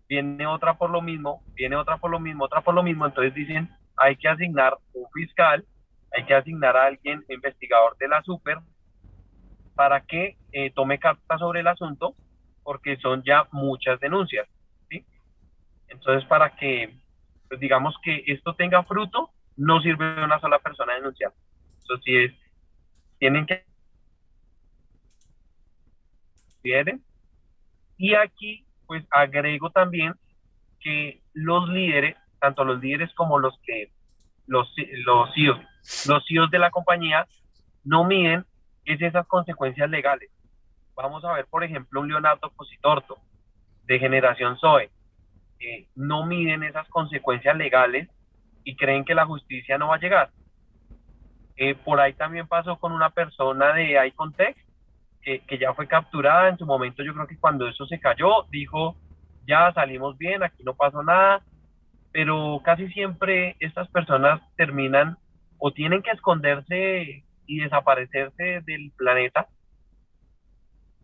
viene otra por lo mismo, viene otra por lo mismo, otra por lo mismo, entonces dicen, hay que asignar un fiscal, hay que asignar a alguien investigador de la super para que eh, tome carta sobre el asunto, porque son ya muchas denuncias. Entonces, para que, pues, digamos que esto tenga fruto, no sirve una sola persona denunciar. Eso sí es, tienen que... Y aquí, pues agrego también que los líderes, tanto los líderes como los que, los, los CEOs, los CEOs de la compañía, no miden es esas consecuencias legales. Vamos a ver, por ejemplo, un Leonardo Cositorto, de generación Zoe no miden esas consecuencias legales y creen que la justicia no va a llegar. Eh, por ahí también pasó con una persona de iContext que, ya fue capturada en su momento. Yo creo que cuando eso se cayó, dijo, ya salimos bien, aquí no pasó nada, pero casi siempre estas personas terminan o tienen que esconderse y desaparecerse del planeta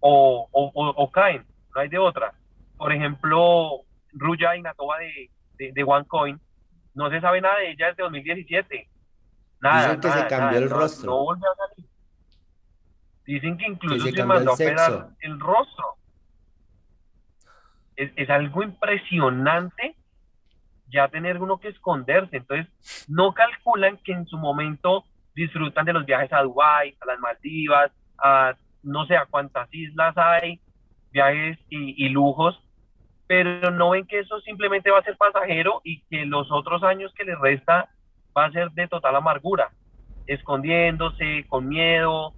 o, o, o, caen, no hay de otra. Por ejemplo, Ruya Inatova de, de, de OneCoin, no se sabe nada de ella desde 2017. Nada, Dicen que se cambió el rostro. No, volvió a salir. Dicen que incluso se, mandó a operar el rostro. Es, es, algo impresionante ya tener uno que esconderse. Entonces, no calculan que en su momento disfrutan de los viajes a Dubái, a las Maldivas, a no sé a cuántas islas hay, viajes y, y lujos, pero no ven que eso simplemente va a ser pasajero y que los otros años que les resta va a ser de total amargura, escondiéndose, con miedo,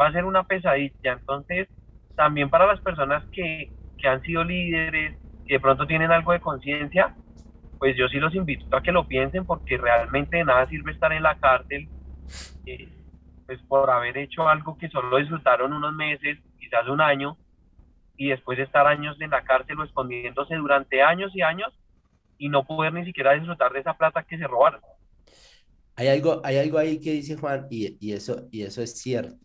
va a ser una pesadilla. Entonces, también para las personas que, que han sido líderes, que de pronto tienen algo de conciencia, pues yo sí los invito a que lo piensen porque realmente de nada sirve estar en la cárcel eh, pues por haber hecho algo que solo disfrutaron unos meses, quizás un año, y después estar años en la cárcel o escondiéndose durante años y años y no poder ni siquiera disfrutar de esa plata que se robaron. Hay algo, hay algo ahí que dice Juan y, y eso, y eso es cierto.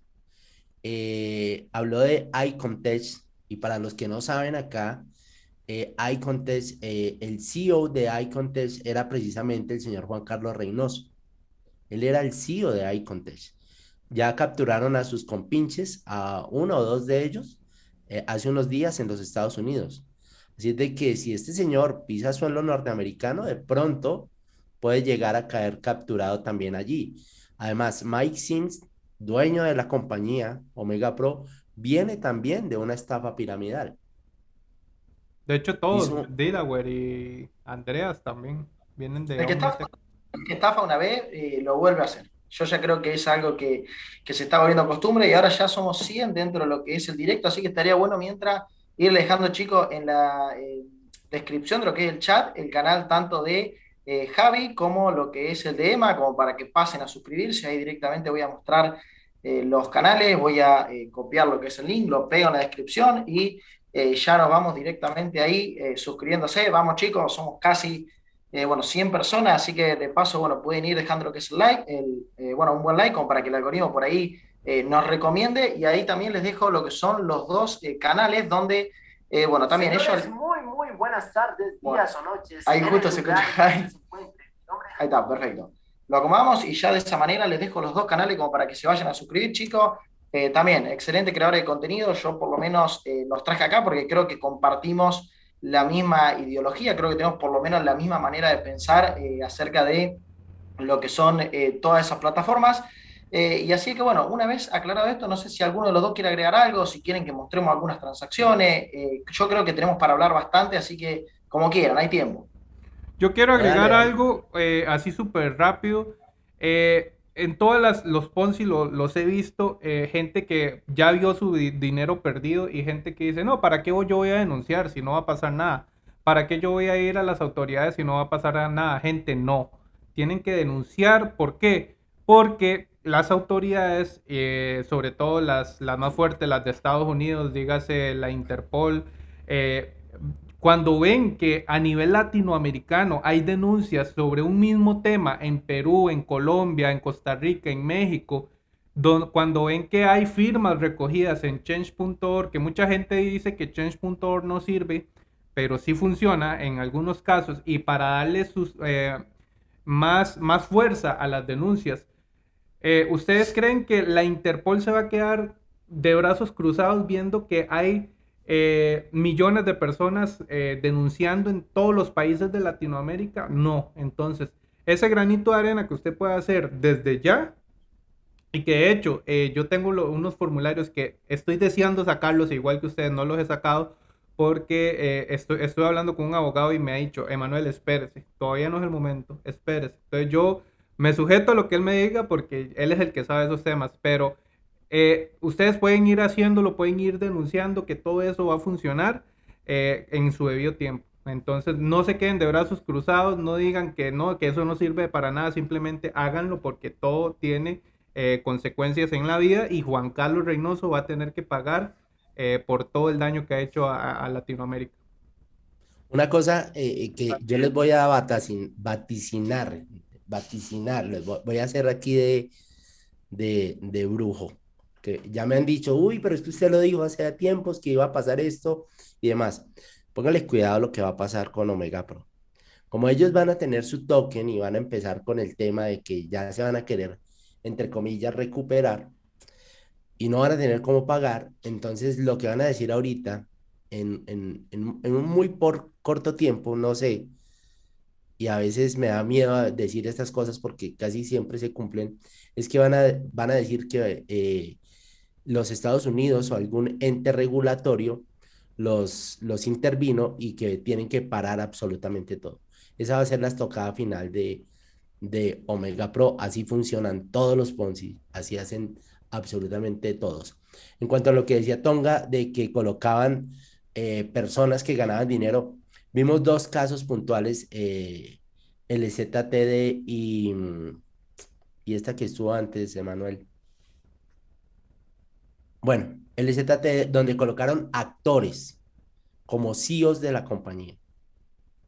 Eh, habló de iContest y para los que no saben acá, eh, eh, el CEO de iContest era precisamente el señor Juan Carlos Reynoso. Él era el CEO de iContest. Ya capturaron a sus compinches, a uno o dos de ellos, eh, hace unos días en los Estados Unidos. Así de que si este señor pisa suelo norteamericano, de pronto puede llegar a caer capturado también allí. Además, Mike Sims, dueño de la compañía Omega Pro, viene también de una estafa piramidal. De hecho, todos, Delaware y Andreas también vienen de... El que, estafa, una vez eh, lo vuelve a hacer. Yo ya creo que es algo que, se está volviendo costumbre y ahora ya somos 100 dentro de lo que es el directo, así que estaría bueno mientras ir dejando, chicos, en la eh, descripción de lo que es el chat, el canal tanto de eh, Javi como lo que es el de Emma, como para que pasen a suscribirse. Ahí directamente voy a mostrar eh, los canales, voy a copiar lo que es el link, lo pego en la descripción y ya nos vamos directamente ahí suscribiéndose. Vamos chicos, somos casi eh, bueno, 100 personas, así que de paso, bueno, pueden ir dejando lo que es el like, el, eh, bueno, un buen like como para que el algoritmo por ahí eh, nos recomiende y ahí también les dejo lo que son los dos canales donde, bueno, también ellos... Muy, muy buenas tardes, días o noches. Ahí justo se escucha. Ahí. ahí está, perfecto. Lo acomodamos y ya de esa manera les dejo los dos canales como para que se vayan a suscribir, chicos. también, excelente creador de contenido, yo por lo menos los traje acá porque creo que compartimos la misma ideología, creo que tenemos por lo menos la misma manera de pensar eh, acerca de lo que son eh, todas esas plataformas. Eh, y así que bueno, una vez aclarado esto, no sé si alguno de los dos quiere agregar algo, si quieren que mostremos algunas transacciones. yo creo que tenemos para hablar bastante, así que como quieran, hay tiempo. Yo quiero agregar algo así súper rápido en todos los Ponzi los he visto, eh, gente que ya vio su dinero perdido y gente que dice, no, ¿para qué yo voy a denunciar si no va a pasar nada? ¿Para qué yo voy a ir a las autoridades si no va a pasar nada? Gente, no. Tienen que denunciar. ¿Por qué? Porque las autoridades, eh, sobre todo las, las más fuertes, las de Estados Unidos, dígase la Interpol, eh, cuando ven que a nivel latinoamericano hay denuncias sobre un mismo tema en Perú, en Colombia, en Costa Rica, en México, cuando ven que hay firmas recogidas en change.org, que mucha gente dice que change.org no sirve, pero sí funciona en algunos casos, y para darle eh, más, más fuerza a las denuncias, eh, ¿ustedes creen que la Interpol se va a quedar de brazos cruzados viendo que hay eh, millones de personas eh, denunciando en todos los países de Latinoamérica, no. Entonces, ese granito de arena que usted puede hacer desde ya, y que de hecho eh, yo tengo unos formularios que estoy deseando sacarlos, igual que ustedes no los he sacado, porque estoy, estoy hablando con un abogado y me ha dicho, Emanuel, espérese, todavía no es el momento, espérese. Entonces yo me sujeto a lo que él me diga porque él es el que sabe esos temas, pero eh, ustedes pueden ir haciéndolo, pueden ir denunciando que todo eso va a funcionar. eh, en su debido tiempo. Entonces, no se queden de brazos cruzados, no digan que no, que eso no sirve para nada, simplemente háganlo porque todo tiene eh, consecuencias en la vida y Juan Carlos Reynoso va a tener que pagar eh, por todo el daño que ha hecho a, Latinoamérica. Una cosa que yo les voy a vaticinar, vaticinar, les voy, a hacer aquí de, de, de brujo que ya me han dicho, uy, pero esto usted lo dijo hace tiempos que iba a pasar esto y demás. Póngale cuidado lo que va a pasar con Omega Pro. Como ellos van a tener su token y van a empezar con el tema de que ya se van a querer, entre comillas, recuperar y no van a tener cómo pagar, entonces lo que van a decir ahorita, en, en, en, un muy por corto tiempo, no sé, y a veces me da miedo decir estas cosas porque casi siempre se cumplen, es que van a, van a decir que eh, los Estados Unidos o algún ente regulatorio los, los intervino y que tienen que parar absolutamente todo. Esa va a ser la estocada final de, de Omega Pro. Así funcionan todos los Ponzi, así hacen absolutamente todos. En cuanto a lo que decía Tonga, de que colocaban eh, personas que ganaban dinero, vimos dos casos puntuales, eh, el ZTD y, y esta que estuvo antes, Emanuel. Bueno, el ZT donde colocaron actores como CEOs de la compañía.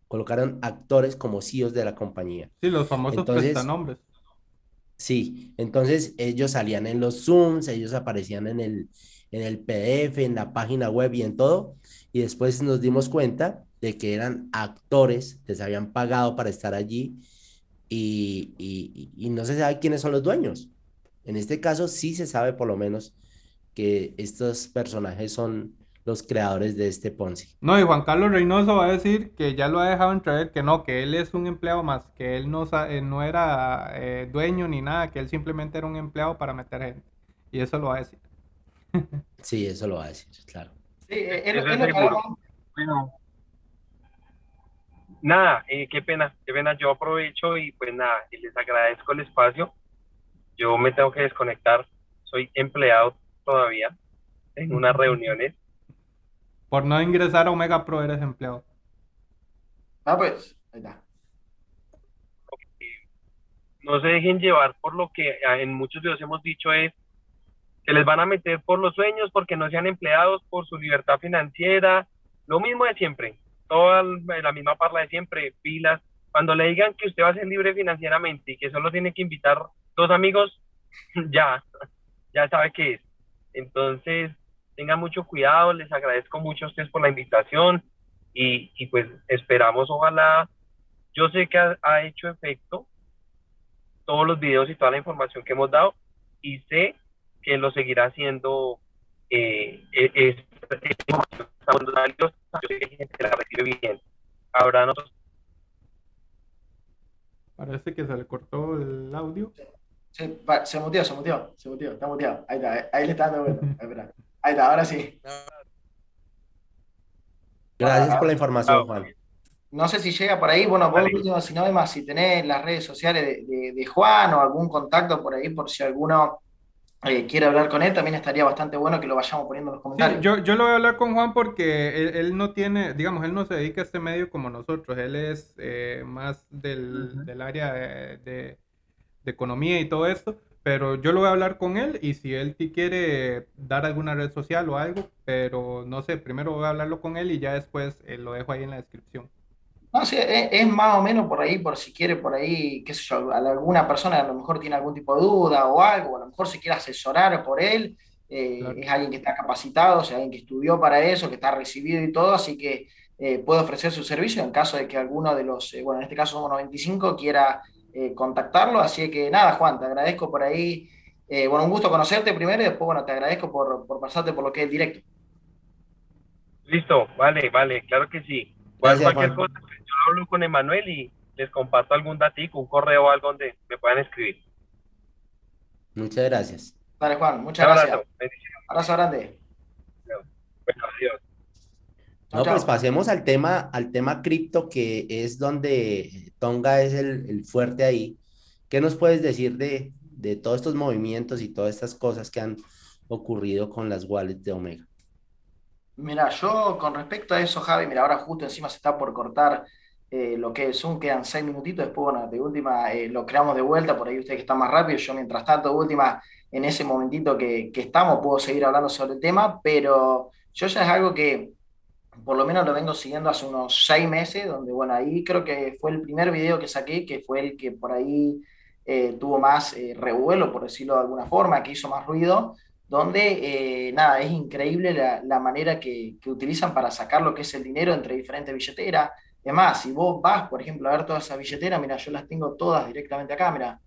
Colocaron actores como CEOs de la compañía. Sí, los famosos prestanombres. Sí, entonces ellos salían en los Zooms, ellos aparecían en el, en el PDF, en la página web y en todo. Y después nos dimos cuenta de que eran actores, les habían pagado para estar allí y, y no se sabe quiénes son los dueños. En este caso sí se sabe por lo menos que estos personajes son los creadores de este Ponzi. No, y Juan Carlos Reynoso va a decir que ya lo ha dejado entrever que no, que él es un empleado más, que él no, eh, no era eh, dueño ni nada, que él simplemente era un empleado para meter gente. Y eso lo va a decir. sí, eso lo va a decir, claro. Sí, eh, él, bueno, nada, qué pena, qué pena, yo aprovecho y pues nada, y les agradezco el espacio. Yo me tengo que desconectar, soy empleado todavía en unas reuniones. Por no ingresar a Omega Pro eres empleado. Ah, pues, ahí está. No se dejen llevar por lo que en muchos videos hemos dicho es que les van a meter por los sueños porque no sean empleados, por su libertad financiera, lo mismo de siempre, toda la misma parla de siempre, pilas. Cuando le digan que usted va a ser libre financieramente y que solo tiene que invitar dos amigos, ya, ya sabe qué es. Entonces, tengan mucho cuidado, les agradezco mucho a ustedes por la invitación y, pues esperamos, ojalá, yo sé que ha, hecho efecto todos los videos y toda la información que hemos dado y sé que lo seguirá haciendo eh, e, es. Parece que se le cortó el audio. Se, se muteó, se muteó, se muteó, está muteado. Ahí está, ahí le está dando bueno. Ahí está, ahora sí. Gracias por la información, Juan. No sé si llega por ahí, bueno, vos último, si no, además, si tenés las redes sociales de, de, Juan o algún contacto por ahí, por si alguno eh, quiere hablar con él, también estaría bastante bueno que lo vayamos poniendo en los comentarios. yo, yo lo voy a hablar con Juan porque él, no tiene, digamos, él no se dedica a este medio como nosotros, él es eh, más del, del área de de economía y todo esto, pero yo lo voy a hablar con él y si él quiere dar alguna red social o algo, pero no sé, primero voy a hablarlo con él y ya después eh, lo dejo ahí en la descripción. No, sí, es, más o menos por ahí, por si quiere por ahí, qué sé yo, alguna persona a lo mejor tiene algún tipo de duda o algo, a lo mejor se quiere asesorar por él, eh, es alguien que está capacitado, o sea, alguien que estudió para eso, que está recibido y todo, así que eh, puede ofrecer su servicio en caso de que alguno de los, bueno, en este caso somos 95, quiera eh, contactarlo. Así que nada, Juan, te agradezco por ahí. Eh, bueno, un gusto conocerte primero y después, bueno, te agradezco por, por pasarte por lo que es directo. Listo, vale, vale, claro que sí. cualquier cosa, pues, yo hablo con Emanuel y les comparto algún datico, un correo o algo donde me puedan escribir. Muchas gracias. Vale, Juan, muchas gracias. Abrazo grande. Bueno, adiós. No, pues pasemos al tema, al tema cripto, que es donde Tonga es el, fuerte ahí. ¿Qué nos puedes decir de, de, todos estos movimientos y todas estas cosas que han ocurrido con las wallets de Omega? Mira, yo con respecto a eso, Javi, mira, ahora justo encima se está por cortar eh, lo que es Zoom, quedan seis minutitos, después, bueno, de última eh, lo creamos de vuelta, por ahí ustedes que están más rápido, yo mientras tanto, última, en ese momentito que, que estamos, puedo seguir hablando sobre el tema, pero yo ya es algo que por lo menos lo vengo siguiendo hace unos seis meses, donde, bueno, ahí creo que fue el primer video que saqué, que fue el que por ahí eh, tuvo más revuelo, por decirlo de alguna forma, que hizo más ruido, donde, nada, es increíble la, la manera que, que, utilizan para sacar lo que es el dinero entre diferentes billeteras Además, si vos vas, por ejemplo, a ver todas esas billeteras, mira, yo las tengo todas directamente acá, mira,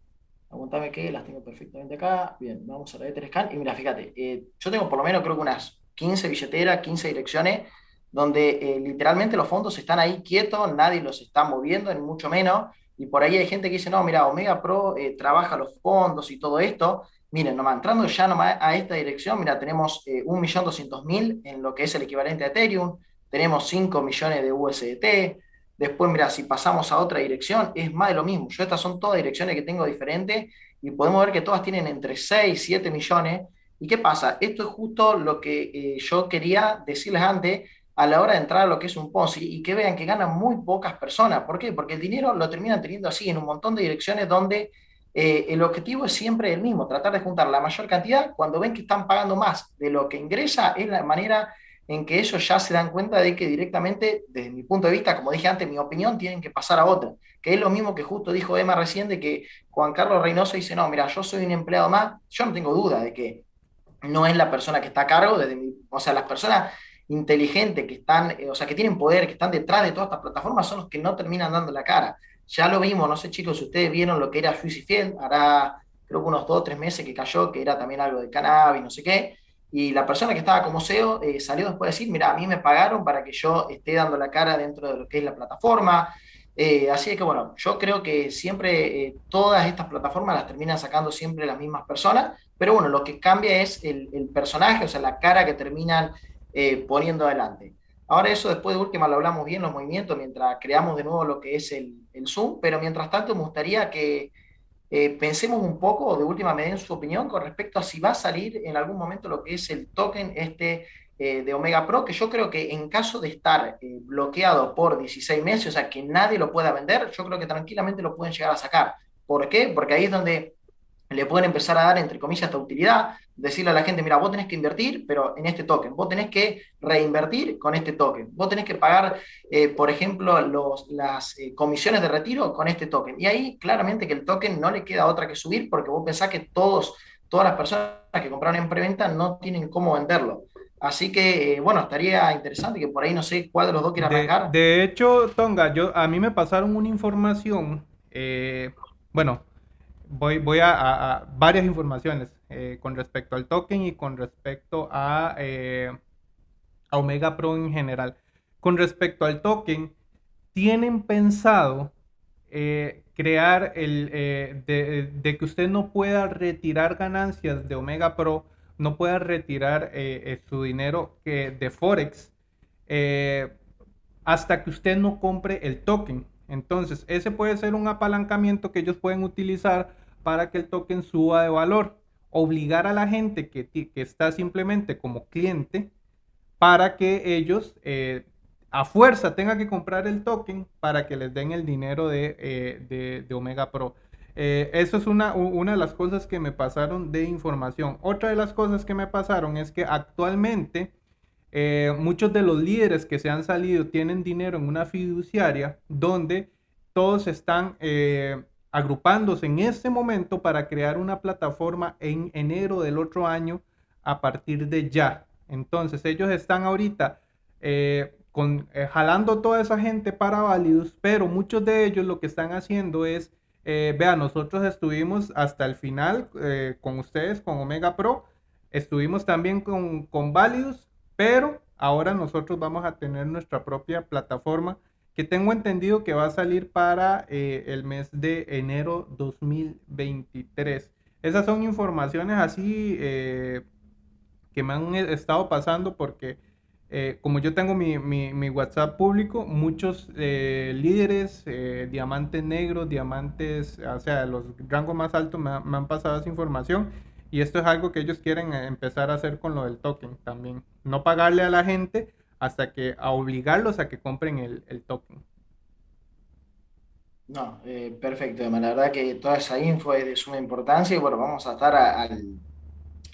aguantame que las tengo perfectamente acá. Bien, vamos a la Scan y mira, fíjate, eh, yo tengo por lo menos creo que unas 15 billeteras, 15 direcciones, donde eh, literalmente los fondos están ahí quietos, nadie los está moviendo, ni mucho menos. Y por ahí hay gente que dice, no, mira, Omega Pro eh, trabaja los fondos y todo esto. Miren, nomás entrando ya nomás a esta dirección, mira, tenemos 1.200.000 en lo que es el equivalente a Ethereum, tenemos 5 millones de USDT. Después, mira, si pasamos a otra dirección, es más de lo mismo. Yo estas son todas direcciones que tengo diferentes y podemos ver que todas tienen entre 6 y 7 millones. ¿Y qué pasa? Esto es justo lo que eh, yo quería decirles antes a la hora de entrar a lo que es un Ponzi y que vean que ganan muy pocas personas. ¿Por qué? Porque el dinero lo terminan teniendo así en un montón de direcciones donde eh, el objetivo es siempre el mismo, tratar de juntar la mayor cantidad. Cuando ven que están pagando más de lo que ingresa, es la manera en que ellos ya se dan cuenta de que directamente, desde mi punto de vista, como dije antes, mi opinión, tienen que pasar a otra. Que es lo mismo que justo dijo Emma recién, de que Juan Carlos Reynoso dice, no, mira, yo soy un empleado más, yo no tengo duda de que no es la persona que está a cargo, desde mi, o sea, las personas inteligentes que están, eh, o sea, que tienen poder, que están detrás de todas estas plataformas, son los que no terminan dando la cara. Ya lo vimos, no sé chicos, si ustedes vieron lo que era Juicy Field, hará creo que unos dos o tres meses que cayó, que era también algo de cannabis, no sé qué, y la persona que estaba como CEO eh, salió después de decir, mira, a mí me pagaron para que yo esté dando la cara dentro de lo que es la plataforma. Eh, así que bueno, yo creo que siempre eh, todas estas plataformas las terminan sacando siempre las mismas personas, pero bueno, lo que cambia es el, el personaje, o sea, la cara que terminan poniendo adelante. Ahora eso después de última lo hablamos bien, los movimientos, mientras creamos de nuevo lo que es el, el Zoom, pero mientras tanto me gustaría que eh, pensemos un poco, de última medida, en su opinión con respecto a si va a salir en algún momento lo que es el token este eh, de Omega Pro, que yo creo que en caso de estar eh, bloqueado por 16 meses, o sea, que nadie lo pueda vender, yo creo que tranquilamente lo pueden llegar a sacar. ¿Por qué? Porque ahí es donde le pueden empezar a dar, entre comillas, esta utilidad, decirle a la gente, mira, vos tenés que invertir, pero en este token, vos tenés que reinvertir con este token, vos tenés que pagar, eh, por ejemplo, los, las eh, comisiones de retiro con este token. Y ahí claramente que el token no le queda otra que subir porque vos pensás que todos, todas las personas que compraron en preventa no tienen cómo venderlo. Así que, eh, bueno, estaría interesante que por ahí no sé cuál de los dos quiera arrancar. De, hecho, Tonga, yo, a mí me pasaron una información, bueno, voy, voy a, varias informaciones eh, con respecto al token y con respecto a, eh, Omega Pro en general. Con respecto al token, tienen pensado eh, crear el de, que usted no pueda retirar ganancias de Omega Pro, no pueda retirar su dinero de Forex hasta que usted no compre el token. Entonces, ese puede ser un apalancamiento que ellos pueden utilizar para que el token suba de valor. Obligar a la gente que, está simplemente como cliente para que ellos eh, a fuerza tengan que comprar el token para que les den el dinero de, eh, Omega Pro. Eh, eso es una, una de las cosas que me pasaron de información. Otra de las cosas que me pasaron es que actualmente muchos de los líderes que se han salido tienen dinero en una fiduciaria donde todos están agrupándose en este momento para crear una plataforma en enero del otro año a partir de ya. Entonces ellos están ahorita eh, con, eh, jalando toda esa gente para válidos, pero muchos de ellos lo que están haciendo es, eh, vean, nosotros estuvimos hasta el final con ustedes, con Omega Pro, estuvimos también con, con válidos, pero ahora nosotros vamos a tener nuestra propia plataforma que tengo entendido que va a salir para eh, el mes de enero 2023. Esas son informaciones así eh, que me han estado pasando porque eh, como yo tengo mi, mi, WhatsApp público, muchos líderes, diamantes negros, diamantes, o sea, los rangos más altos me, me, han pasado esa información Y esto es algo que ellos quieren eh, empezar a hacer con lo del token también. No pagarle a la gente hasta que a obligarlos a que compren el, el token. No, eh, perfecto, La verdad que toda esa info es de suma importancia y bueno, vamos a estar al,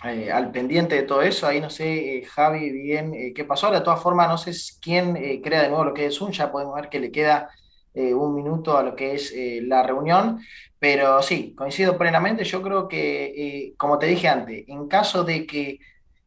eh, al pendiente de todo eso. Ahí no sé, Javi, bien qué pasó. De todas formas, no sé quién crea de nuevo lo que es un, ya podemos ver que le queda un minuto a lo que es la reunión. Pero sí, coincido plenamente. Yo creo que, eh, como te dije antes, en caso de que,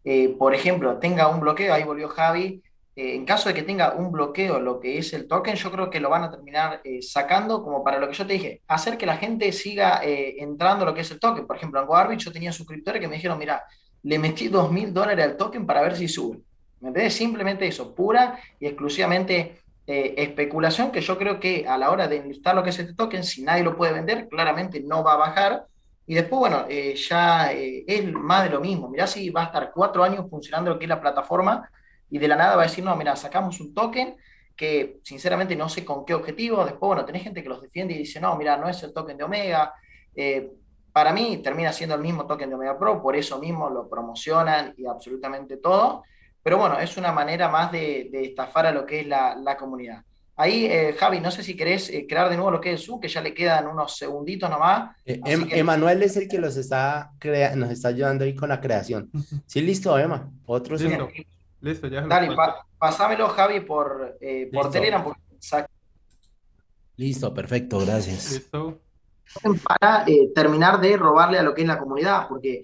eh, por ejemplo, tenga un bloqueo, ahí volvió Javi, eh, en caso de que tenga un bloqueo lo que es el token, yo creo que lo van a terminar sacando como para lo que yo te dije, hacer que la gente siga entrando lo que es el token. Por ejemplo, en GoArbit yo tenía suscriptores que me dijeron, mira, le metí dos mil dólares al token para ver si sube. ¿Me entiendes? Simplemente eso, pura y exclusivamente eh, especulación que yo creo que a la hora de enlistar lo que es este token, si nadie lo puede vender, claramente no va a bajar. Y después, bueno, eh, ya eh, es más de lo mismo. Mirá si va a estar cuatro años funcionando lo que es la plataforma y de la nada va a decir, no, mira, sacamos un token que sinceramente no sé con qué objetivo. Después, bueno, tenés gente que los defiende y dice, no, mira, no es el token de Omega. para mí termina siendo el mismo token de Omega Pro, por eso mismo lo promocionan y absolutamente todo. Pero bueno, es una manera más de, estafar a lo que es la, comunidad. Ahí, eh, Javi, no sé si querés eh, crear de nuevo lo que es su, que ya le quedan unos segunditos nomás. Eh, em, Emanuel es el que los está nos está ayudando ahí con la creación. Sí, listo, Emma. Otro listo. Listo, ya. Dale, pasámelo, Javi, por, por Telegram. Listo, perfecto, gracias. Listo. Para terminar de robarle a lo que es la comunidad, porque,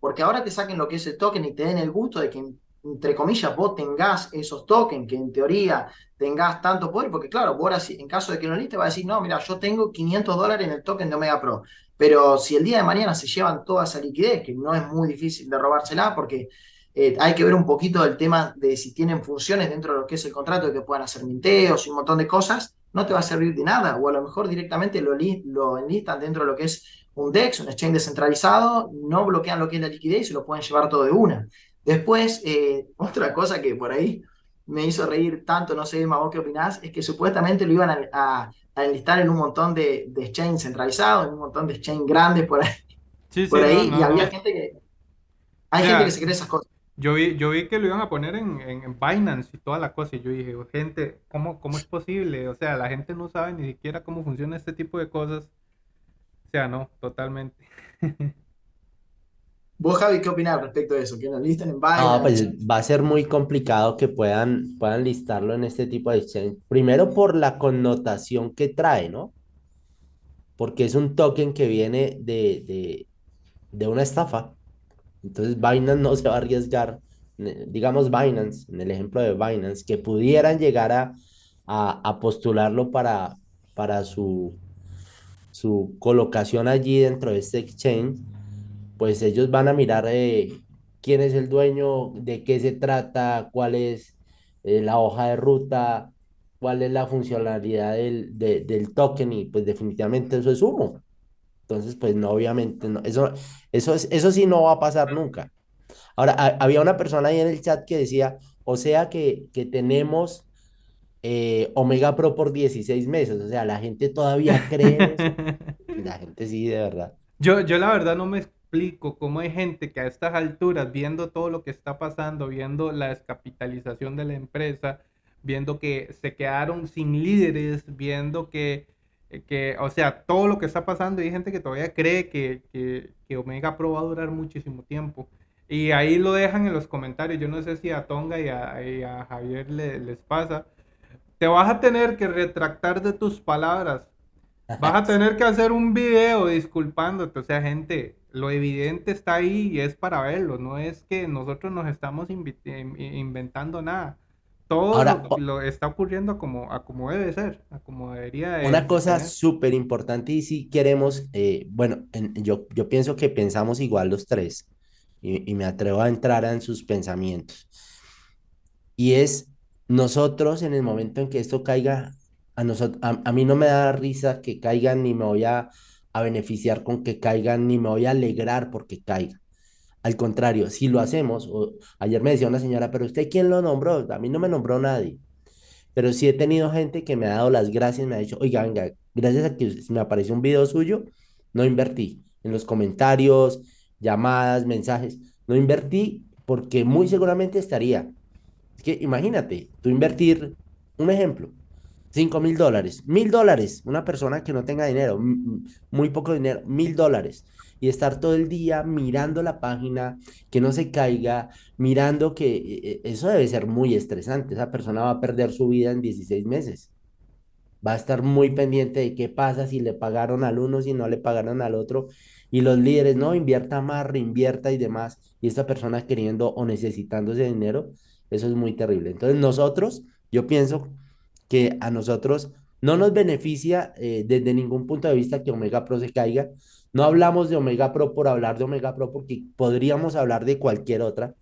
porque ahora te saquen lo que es el token y te den el gusto de que entre comillas, vos tengas esos tokens, que en teoría tengas tanto poder, porque claro, vos ahora, en caso de que no te va a decir, no, mira, yo tengo 500 dólares en el token de Omega Pro, pero si el día de mañana se llevan toda esa liquidez, que no es muy difícil de robársela, porque eh, hay que ver un poquito del tema de si tienen funciones dentro de lo que es el contrato, de que puedan hacer minteos y un montón de cosas, no te va a servir de nada, o a lo mejor directamente lo, lo enlistan dentro de lo que es un DEX, un exchange descentralizado, no bloquean lo que es la liquidez y se lo pueden llevar todo de una. Después, eh, otra cosa que por ahí me hizo reír tanto, no sé, Emma, qué opinás, es que supuestamente lo iban a, enlistar en un montón de, de exchange centralizados, en un montón de exchange grandes por ahí. por ahí y había gente que... Hay gente que se cree esas cosas. Yo vi, yo vi que lo iban a poner en, en, Binance y toda la cosa. Y yo dije, gente, ¿cómo, ¿cómo es posible? O sea, la gente no sabe ni siquiera cómo funciona este tipo de cosas. O sea, no, totalmente. ¿Vos, Javi, qué opinás respecto de eso? ¿Que nos listen en Binance? No, pues va a ser muy complicado que puedan, puedan listarlo en este tipo de exchange. Primero por la connotación que trae, ¿no? Porque es un token que viene de, de, una estafa. Entonces Binance no se va a arriesgar, digamos Binance, en el ejemplo de Binance, que pudieran llegar a, a, postularlo para, su colocación allí dentro de este exchange pues ellos van a mirar eh, quién es el dueño, de qué se trata, cuál es eh, la hoja de ruta, cuál es la funcionalidad del, del, token y pues definitivamente eso es humo. Entonces, pues no, obviamente, no, eso, eso, es, eso sí no va a pasar nunca. Ahora, había una persona ahí en el chat que decía, o sea que, que tenemos eh, Omega Pro por 16 meses, o sea, la gente todavía cree La gente sí, de verdad. Yo, yo la verdad no me explico cómo hay gente que a estas alturas, viendo todo lo que está pasando, viendo la descapitalización de la empresa, viendo que se quedaron sin líderes, viendo que, que o sea, todo lo que está pasando, y hay gente que todavía cree que, que, Omega Pro va a durar muchísimo tiempo. Y ahí lo dejan en los comentarios. Yo no sé si a Tonga y a, Javier les pasa. Te vas a tener que retractar de tus palabras. Vas a tener que hacer un video disculpándote. O sea, gente, lo evidente está ahí y es para verlo, no es que nosotros nos estamos inventando nada. Todo lo, está ocurriendo como, a como debe ser, a como debería Una cosa súper importante y si queremos, eh, bueno, yo, yo pienso que pensamos igual los tres y, me atrevo a entrar en sus pensamientos. Y es nosotros en el momento en que esto caiga, a, nosotros, a mí no me da risa que caigan ni me voy a a beneficiar con que caigan, ni me voy a alegrar porque caiga. Al contrario, si lo hacemos, o, ayer me decía una señora, pero usted quién lo nombró, a mí no me nombró nadie, pero sí he tenido gente que me ha dado las gracias, me ha dicho, oiga, venga, gracias a que me apareció un video suyo, no invertí. En los comentarios, llamadas, mensajes. No invertí porque muy seguramente estaría. Es que imagínate, tú invertir, un ejemplo, 5 mil dólares, mil dólares, una persona que no tenga dinero, muy poco dinero, mil dólares, y estar todo el día mirando la página, que no se caiga, mirando que e, e, eso debe ser muy estresante, esa persona va a perder su vida en 16 meses va a estar muy pendiente de qué pasa si le pagaron al uno, si no le pagaron al otro. Y los líderes, no, invierta más, reinvierta y demás. Y esta persona queriendo o necesitando ese dinero, eso es muy terrible. Entonces nosotros, yo pienso que a nosotros no nos beneficia eh, desde ningún punto de vista que Omega Pro se caiga. No hablamos de Omega Pro por hablar de Omega Pro porque podríamos hablar de cualquier otra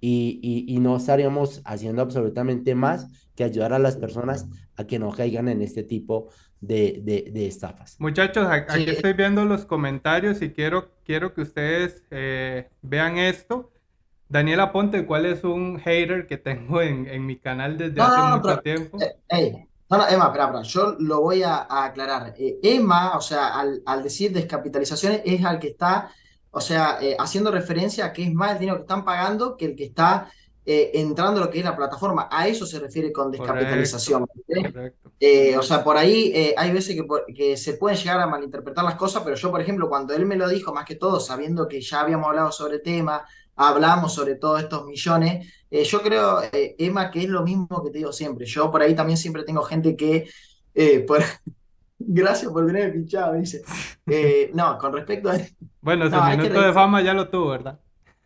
y, y, no estaríamos haciendo absolutamente más que ayudar a las personas a que no caigan en este tipo de, de, estafas. Muchachos, aquí estoy viendo los comentarios y quiero, quiero que ustedes eh, vean esto. Daniela Ponte, ¿cuál es un hater que tengo en, en mi canal desde hace mucho tiempo? Eh, no, no, Emma, espera, espera, yo lo voy a, aclarar. Eh, Emma, o sea, al, al decir descapitalizaciones, es al que está o sea, eh, haciendo referencia a que es más el dinero que están pagando que el que está eh, entrando a lo que es la plataforma. A eso se refiere con descapitalización. Eh, o sea, por ahí hay veces que, que, se pueden llegar a malinterpretar las cosas, pero yo, por ejemplo, cuando él me lo dijo, más que todo, sabiendo que ya habíamos hablado sobre el tema, hablamos sobre todos estos millones, yo creo, Emma, que es lo mismo que te digo siempre. Yo por ahí también siempre tengo gente que... por, Gracias por tener pinchado, dice. Eh, no, con respecto a. Bueno, ese minuto de fama ya lo tuvo, ¿verdad?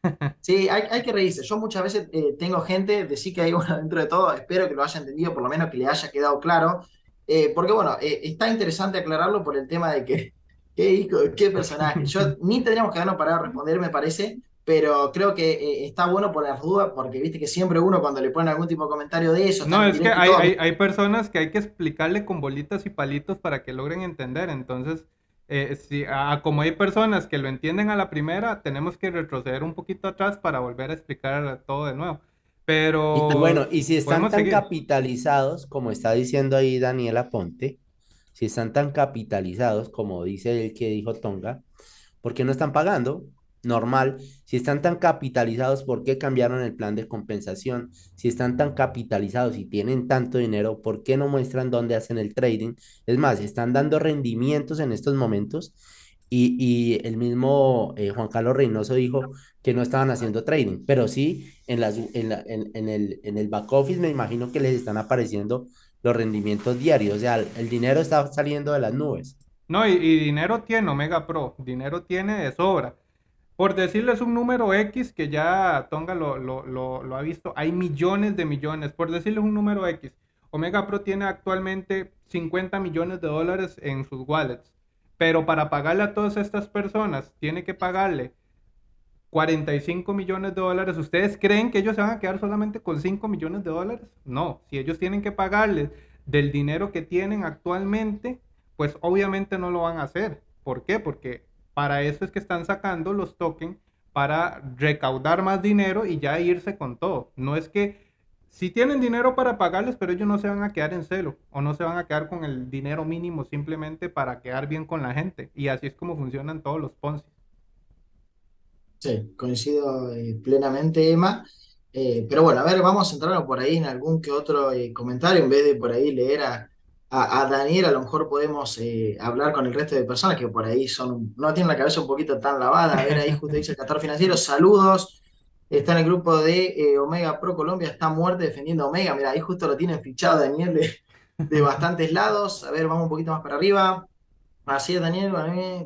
Sí, hay, hay, que reírse. Yo muchas veces eh, tengo gente, decir que hay bueno dentro de todo, espero que lo haya entendido, por lo menos que le haya quedado claro. Eh, porque bueno, está interesante aclararlo por el tema de que, qué, qué personaje. Yo ni tendríamos que darnos para responder, me parece, pero creo que eh, está bueno por las dudas, porque viste que siempre uno cuando le pone algún tipo de comentario de eso... No, es que hay, hay, personas que hay que explicarle con bolitas y palitos para que logren entender, entonces, eh, si, como hay personas que lo entienden a la primera, tenemos que retroceder un poquito atrás para volver a explicar todo de nuevo. Pero... bueno, y si están tan capitalizados, como está diciendo ahí Daniela Ponte, si están tan capitalizados, como dice el que dijo Tonga, ¿por qué no están pagando? Normal, si están tan capitalizados, ¿por qué cambiaron el plan de compensación? Si están tan capitalizados y tienen tanto dinero, ¿por qué no muestran dónde hacen el trading? Es más, están dando rendimientos en estos momentos y, el mismo eh, Juan Carlos Reynoso dijo que no estaban haciendo trading, pero sí en, las, en, en, el, en el back office me imagino que les están apareciendo los rendimientos diarios, o sea, el, dinero está saliendo de las nubes. No, y, y dinero tiene Omega Pro, dinero tiene de sobra por decirles un número X que ya Tonga lo, ha visto, hay millones de millones. Por decirles un número X, Omega Pro tiene actualmente 50 millones de dólares en sus wallets. Pero para pagarle a todas estas personas, tiene que pagarle 45 millones de dólares. ¿Ustedes creen que ellos se van a quedar solamente con 5 millones de dólares? No, si ellos tienen que pagarles del dinero que tienen actualmente, pues obviamente no lo van a hacer. ¿Por qué? Porque para eso es que están sacando los tokens para recaudar más dinero y ya irse con todo. No es que si tienen dinero para pagarles, pero ellos no se van a quedar en celo o no se van a quedar con el dinero mínimo simplemente para quedar bien con la gente. Y así es como funcionan todos los Ponzi. Sí, coincido eh, plenamente, Emma. Eh, pero bueno, a ver, vamos a centrarnos por ahí en algún que otro eh, comentario en vez de por ahí leer a, a, Daniel a lo mejor podemos eh, hablar con el resto de personas que por ahí son, no tienen la cabeza un poquito tan lavada. A ver, ahí justo dice el Castor Financiero, saludos. Está en el grupo de eh, Omega Pro Colombia, está muerte defendiendo Omega. Mira, ahí justo lo tienen fichado Daniel de, de bastantes lados. A ver, vamos un poquito más para arriba. Así es, Daniel.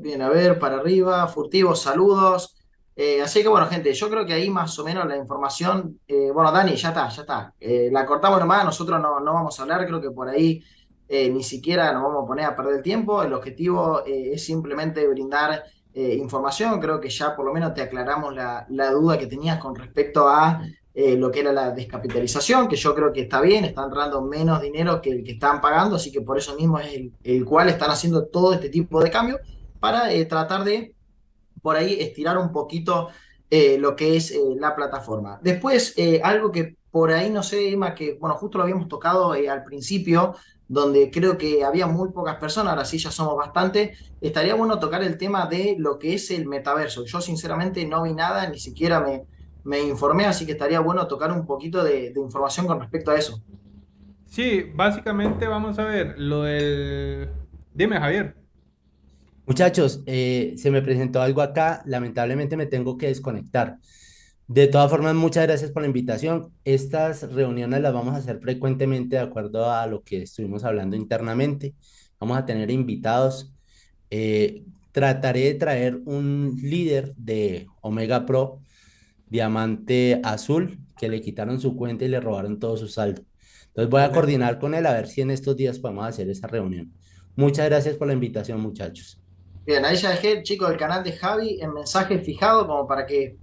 Bien, a ver, para arriba. Furtivos, saludos. Eh, así que bueno, gente, yo creo que ahí más o menos la información. bueno, Dani, ya está, ya está. la cortamos nomás, nosotros no, no vamos a hablar, creo que por ahí eh, ni siquiera nos vamos a poner a perder el tiempo, el objetivo eh, es simplemente brindar eh, información, creo que ya por lo menos te aclaramos la, duda que tenías con respecto a lo que era la descapitalización, que yo creo que está bien, están entrando menos dinero que el que están pagando, así que por eso mismo es el, cual están haciendo todo este tipo de cambios para tratar de por ahí estirar un poquito lo que es la plataforma. Después, algo que por ahí no sé, Emma, que, bueno, justo lo habíamos tocado eh, al principio, donde creo que había muy pocas personas, ahora sí ya somos bastante, estaría bueno tocar el tema de lo que es el metaverso. Yo sinceramente no vi nada, ni siquiera me, me informé, así que estaría bueno tocar un poquito de, de información con respecto a eso. Sí, básicamente vamos a ver lo del... Dime, Javier. Muchachos, eh, se me presentó algo acá, lamentablemente me tengo que desconectar. De todas formas, muchas gracias por la invitación. Estas reuniones las vamos a hacer frecuentemente de acuerdo a lo que estuvimos hablando internamente. Vamos a tener invitados. Eh, trataré de traer un líder de Omega Pro, Diamante Azul, que le quitaron su cuenta y le robaron todo su saldo. Entonces voy a coordinar con él a ver si en estos días podemos hacer esa reunión. Muchas gracias por la invitación, muchachos. Bien, ahí ya dejé, chicos, el canal de Javi en mensaje fijado como para que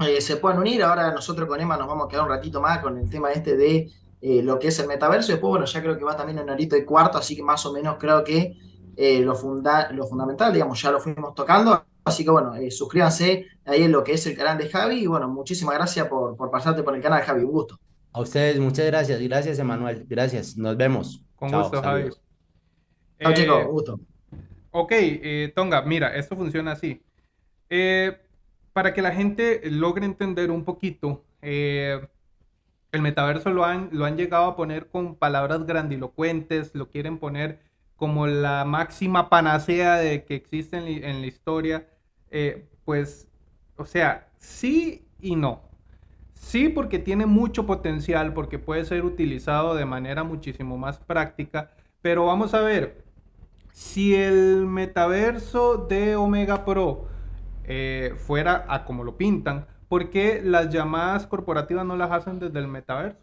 eh, se puedan unir. Ahora nosotros con Emma nos vamos a quedar un ratito más con el tema este de eh, lo que es el metaverso. Después, bueno, ya creo que va también en horito y cuarto, así que más o menos creo que eh, lo, funda lo fundamental, digamos, ya lo fuimos tocando. Así que bueno, suscríbanse ahí en lo que es el canal de Javi. Y bueno, muchísimas gracias por, por pasarte por el canal de Javi. Un gusto. A ustedes, muchas gracias. Gracias, Emanuel. Gracias. Nos vemos. Con gusto, Javi. Chao, chicos. gusto. Ok, eh, Tonga, mira, esto funciona así. Eh, para que la gente logre entender un poquito, eh, el metaverso lo han, llegado a poner con palabras grandilocuentes, lo quieren poner como la máxima panacea de que existe en, en la historia. pues, o sea, sí y no. Sí, porque tiene mucho potencial, porque puede ser utilizado de manera muchísimo más práctica, pero vamos a ver, si el metaverso de Omega Pro eh, fuera a como lo pintan, ¿por qué las llamadas corporativas no las hacen desde el metaverso?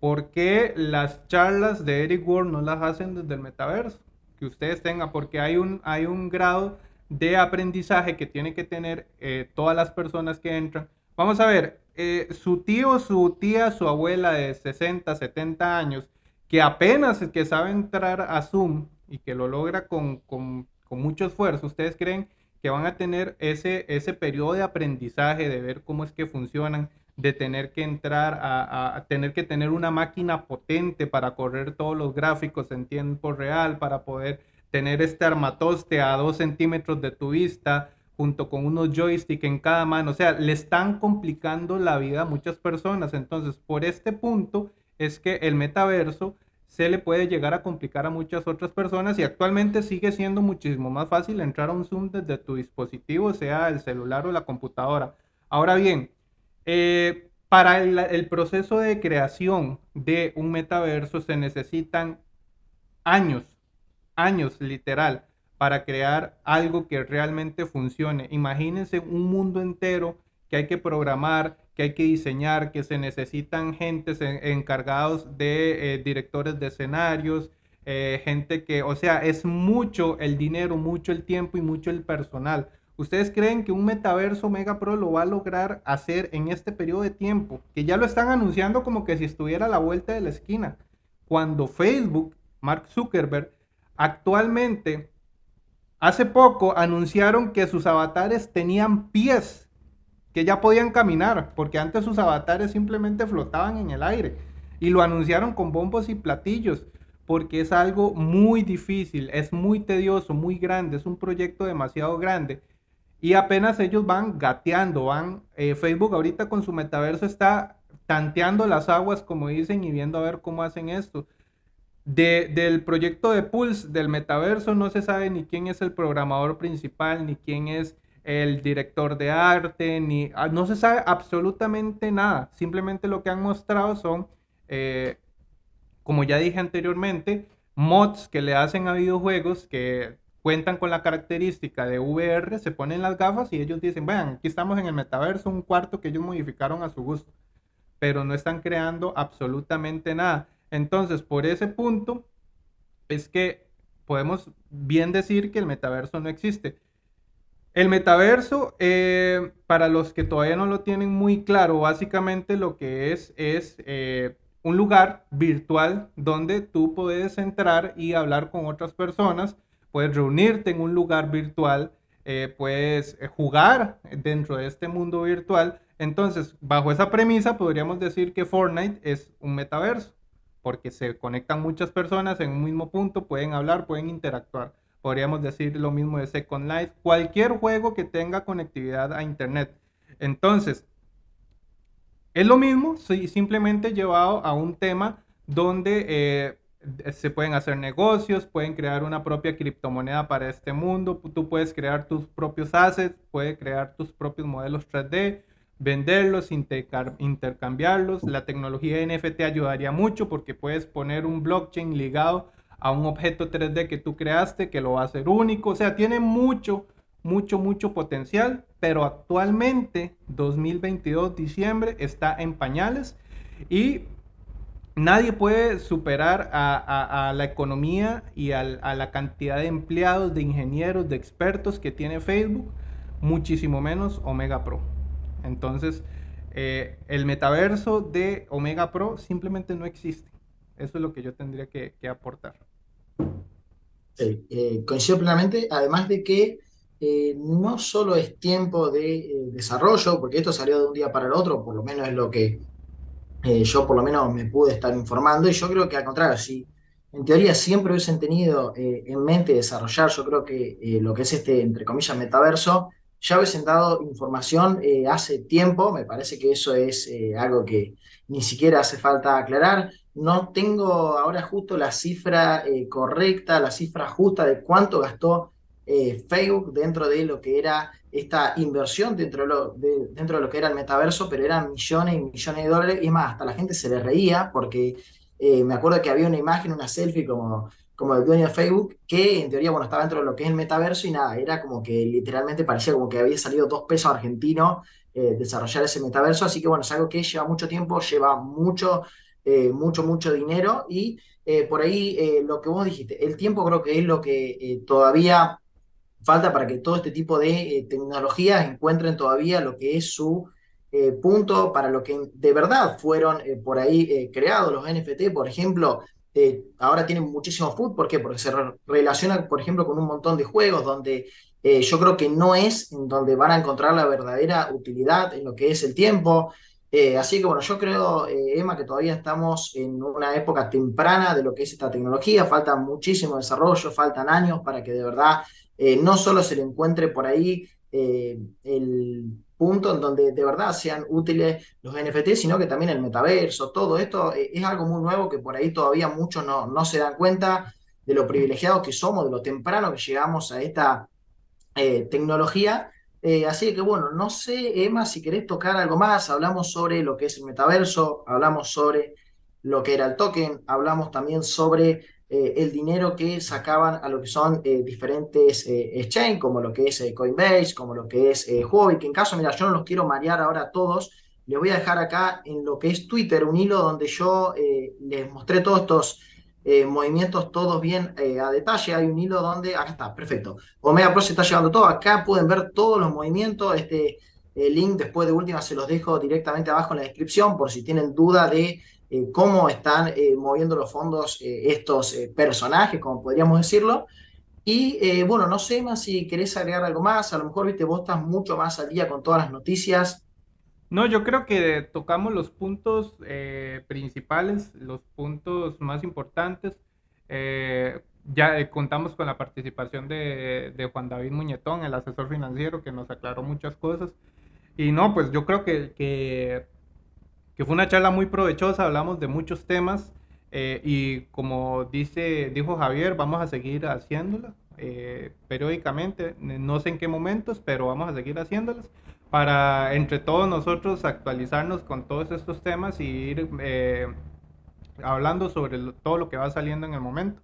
¿Por qué las charlas de Eric Ward no las hacen desde el metaverso? Que ustedes tengan, porque hay un, hay un grado de aprendizaje que tienen que tener eh, todas las personas que entran. Vamos a ver, eh, su tío, su tía, su abuela de 60, 70 años, que apenas que sabe entrar a Zoom y que lo logra con, con, con, mucho esfuerzo, ¿ustedes creen que van a tener ese, ese periodo de aprendizaje, de ver cómo es que funcionan, de tener que entrar a, tener que tener una máquina potente para correr todos los gráficos en tiempo real, para poder tener este armatoste a dos centímetros de tu vista, junto con unos joysticks en cada mano. O sea, le están complicando la vida a muchas personas. Entonces, por este punto es que el metaverso se le puede llegar a complicar a muchas otras personas y actualmente sigue siendo muchísimo más fácil entrar a un Zoom desde tu dispositivo, sea el celular o la computadora. Ahora bien, eh, para el, el, proceso de creación de un metaverso se necesitan años, años literal, para crear algo que realmente funcione. Imagínense un mundo entero que hay que programar, que hay que diseñar, que se necesitan gentes encargados de eh, directores de escenarios, eh, gente que, o sea, es mucho el dinero, mucho el tiempo y mucho el personal. ¿Ustedes creen que un metaverso Mega Pro lo va a lograr hacer en este periodo de tiempo? Que ya lo están anunciando como que si estuviera a la vuelta de la esquina. Cuando Facebook, Mark Zuckerberg, actualmente, hace poco anunciaron que sus avatares tenían pies que ya podían caminar, porque antes sus avatares simplemente flotaban en el aire. Y lo anunciaron con bombos y platillos, porque es algo muy difícil, es muy tedioso, muy grande, es un proyecto demasiado grande. Y apenas ellos van gateando, van, eh, Facebook ahorita con su metaverso está tanteando las aguas, como dicen, y viendo a ver cómo hacen esto. De, del proyecto de Pulse, del metaverso, no se sabe ni quién es el programador principal, ni quién es el director de arte, ni ah, no se sabe absolutamente nada. Simplemente lo que han mostrado son, eh, como ya dije anteriormente, mods que le hacen a videojuegos que cuentan con la característica de VR, se ponen las gafas y ellos dicen, vean, aquí estamos en el metaverso, un cuarto que ellos modificaron a su gusto, pero no están creando absolutamente nada. Entonces, por ese punto, es que podemos bien decir que el metaverso no existe. El metaverso, eh, para los que todavía no lo tienen muy claro, básicamente lo que es es eh, un lugar virtual donde tú puedes entrar y hablar con otras personas, puedes reunirte en un lugar virtual, eh, puedes jugar dentro de este mundo virtual. Entonces, bajo esa premisa, podríamos decir que Fortnite es un metaverso, porque se conectan muchas personas en un mismo punto, pueden hablar, pueden interactuar. Podríamos decir lo mismo de Second Life, cualquier juego que tenga conectividad a Internet. Entonces, es lo mismo, simplemente llevado a un tema donde eh, se pueden hacer negocios, pueden crear una propia criptomoneda para este mundo, tú puedes crear tus propios assets, puedes crear tus propios modelos 3D, venderlos, intercambiarlos. La tecnología NFT ayudaría mucho porque puedes poner un blockchain ligado a un objeto 3D que tú creaste que lo va a hacer único. O sea, tiene mucho, mucho, mucho potencial, pero actualmente, 2022, diciembre, está en pañales y nadie puede superar a, la economía y a la cantidad de empleados, de ingenieros, de expertos que tiene Facebook, muchísimo menos Omega Pro. Entonces, eh, el metaverso de Omega Pro simplemente no existe. Eso es lo que yo tendría que, aportar. Sí, eh, coincido plenamente, además de que eh, no solo es tiempo de desarrollo, porque esto salió de un día para el otro, por lo menos es lo que eh, yo por lo menos me pude estar informando y yo creo que al contrario, si en teoría siempre hubiesen tenido eh, en mente desarrollar, yo creo que eh, lo que es este, entre comillas, metaverso, ya hubiesen dado información hace tiempo, me parece que eso es algo que ni siquiera hace falta aclarar. No tengo ahora justo la cifra correcta, la cifra justa de cuánto gastó Facebook dentro de lo que era esta inversión dentro de, lo, dentro de lo que era el metaverso, pero eran millones y millones de dólares, y más, hasta la gente se le reía, porque eh, me acuerdo que había una imagen, una selfie como, como del dueño de Facebook, que en teoría, bueno, estaba dentro de lo que es el metaverso, y nada, era como que literalmente parecía como que había salido dos pesos argentinos eh, desarrollar ese metaverso, así que bueno, es algo que lleva mucho tiempo, lleva mucho, eh, mucho, mucho dinero, y por ahí lo que vos dijiste, el tiempo creo que es lo que todavía falta para que todo este tipo de eh, tecnologías encuentren todavía lo que es su eh, punto para lo que de verdad fueron eh, por ahí creados los NFT, por ejemplo, ahora tienen muchísimo food, ¿por qué? Porque se relaciona, por ejemplo, con un montón de juegos donde yo creo que no es en donde van a encontrar la verdadera utilidad en lo que es el tiempo. Así que bueno, yo creo, Emma, que todavía estamos en una época temprana de lo que es esta tecnología, falta muchísimo desarrollo, faltan años para que de verdad eh, no solo se le encuentre por ahí eh, el punto en donde de verdad sean útiles los NFT, sino que también el metaverso, todo esto eh, es algo muy nuevo que por ahí todavía muchos no, no se dan cuenta de lo privilegiados que somos, de lo temprano que llegamos a esta tecnología. Así que bueno, no sé, Emma, si querés tocar algo más, hablamos sobre lo que es el metaverso, hablamos sobre lo que era el token, hablamos también sobre eh, el dinero que sacaban a lo que son eh, diferentes eh, exchange, como lo que es Coinbase, como lo que es Huobi, que en caso, mira, yo no los quiero marear ahora a todos, les voy a dejar acá en lo que es Twitter un hilo donde yo les mostré todos estos movimientos todos bien a detalle. Hay un hilo donde, acá está, perfecto. Omega Pro se está llevando todo. Acá pueden ver todos los movimientos. Este link después de última se los dejo directamente abajo en la descripción por si tienen duda de eh, cómo están eh, moviendo los fondos eh, estos personajes, como podríamos decirlo. Y bueno, no sé más si querés agregar algo más, a lo mejor, viste, vos estás mucho más al día con todas las noticias. No, yo creo que tocamos los puntos principales, los puntos más importantes. ya contamos con la participación de, Juan David Muñetón, el asesor financiero, que nos aclaró muchas cosas. Y no, pues yo creo que, que fue una charla muy provechosa, hablamos de muchos temas eh, y como dice, dijo Javier, vamos a seguir haciéndola eh, periódicamente, no sé en qué momentos, pero vamos a seguir haciéndolas para entre todos nosotros actualizarnos con todos estos temas y ir eh, hablando sobre todo lo que va saliendo en el momento.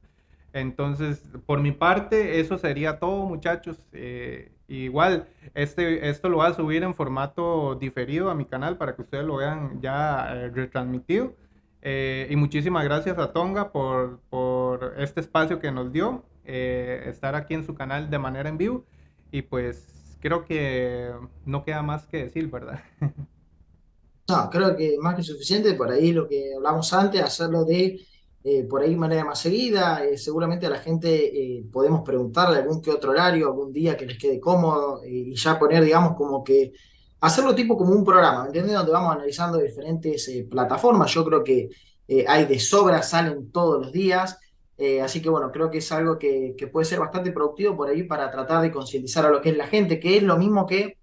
Entonces, por mi parte, eso sería todo, muchachos. Eh, igual, este, esto lo voy a subir en formato diferido a mi canal para que ustedes lo vean ya eh, retransmitido. Y muchísimas gracias a Tonga por, por este espacio que nos dio, estar aquí en su canal de manera en vivo. Y pues creo que no queda más que decir, ¿verdad? No, creo que más que suficiente. Por ahí lo que hablamos antes, hacerlo de eh, por ahí manera más seguida. Eh, seguramente a la gente eh, podemos preguntarle algún que otro horario, algún día que les quede cómodo y ya poner, digamos, como que hacerlo tipo como un programa, ¿me entiendes? Donde vamos analizando diferentes eh, plataformas. Yo creo que eh, hay de sobra, salen todos los días. Eh, así que bueno, creo que es algo que, puede ser bastante productivo por ahí para tratar de concientizar a lo que es la gente, que es lo mismo que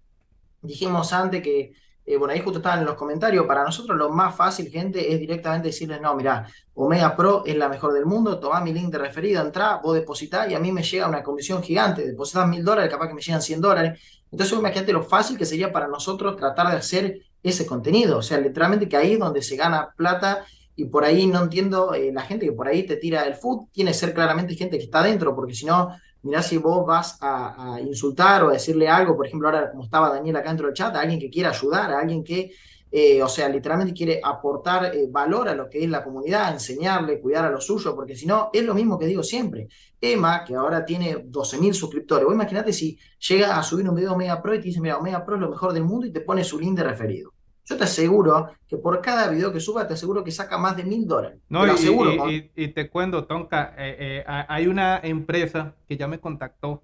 dijimos antes que eh, bueno, ahí justo estaban en los comentarios, para nosotros lo más fácil, gente, es directamente decirles, no, mira, Omega Pro es la mejor del mundo, toma mi link de referido, entra, vos depositás y a mí me llega una comisión gigante, depositas mil dólares, capaz que me llegan 100 dólares. Entonces, imagínate lo fácil que sería para nosotros tratar de hacer ese contenido, o sea, literalmente que ahí es donde se gana plata y por ahí no entiendo, eh, la gente que por ahí te tira el food, tiene que ser claramente gente que está dentro, porque si no, mirá si vos vas a, insultar o a decirle algo, por ejemplo, ahora como estaba Daniel acá dentro del chat, a alguien que quiera ayudar, a alguien que, eh, o sea, literalmente quiere aportar eh, valor a lo que es la comunidad, enseñarle, cuidar a lo suyo, porque si no, es lo mismo que digo siempre. Emma, que ahora tiene 12.000 suscriptores, vos imagínate si llega a subir un video Omega Pro y te dice, mira, Omega Pro es lo mejor del mundo y te pone su link de referido. Yo te aseguro que por cada video que suba, te aseguro que saca más de mil dólares. No, te y, aseguro, y, te cuento, Tonka, eh, eh, hay una empresa que ya me contactó.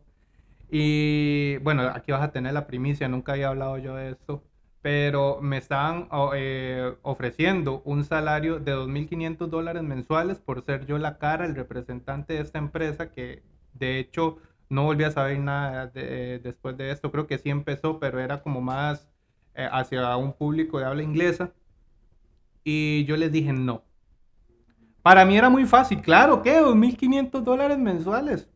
Y bueno, aquí vas a tener la primicia, nunca había hablado yo de esto. Pero me estaban eh, ofreciendo un salario de 2.500 dólares mensuales por ser yo la cara, el representante de esta empresa, que de hecho no volví a saber nada después de esto. Creo que sí empezó, pero era como más eh, hacia un público de habla inglesa. Y yo les dije no. Para mí era muy fácil. Claro, ¿qué? 2.500 dólares mensuales.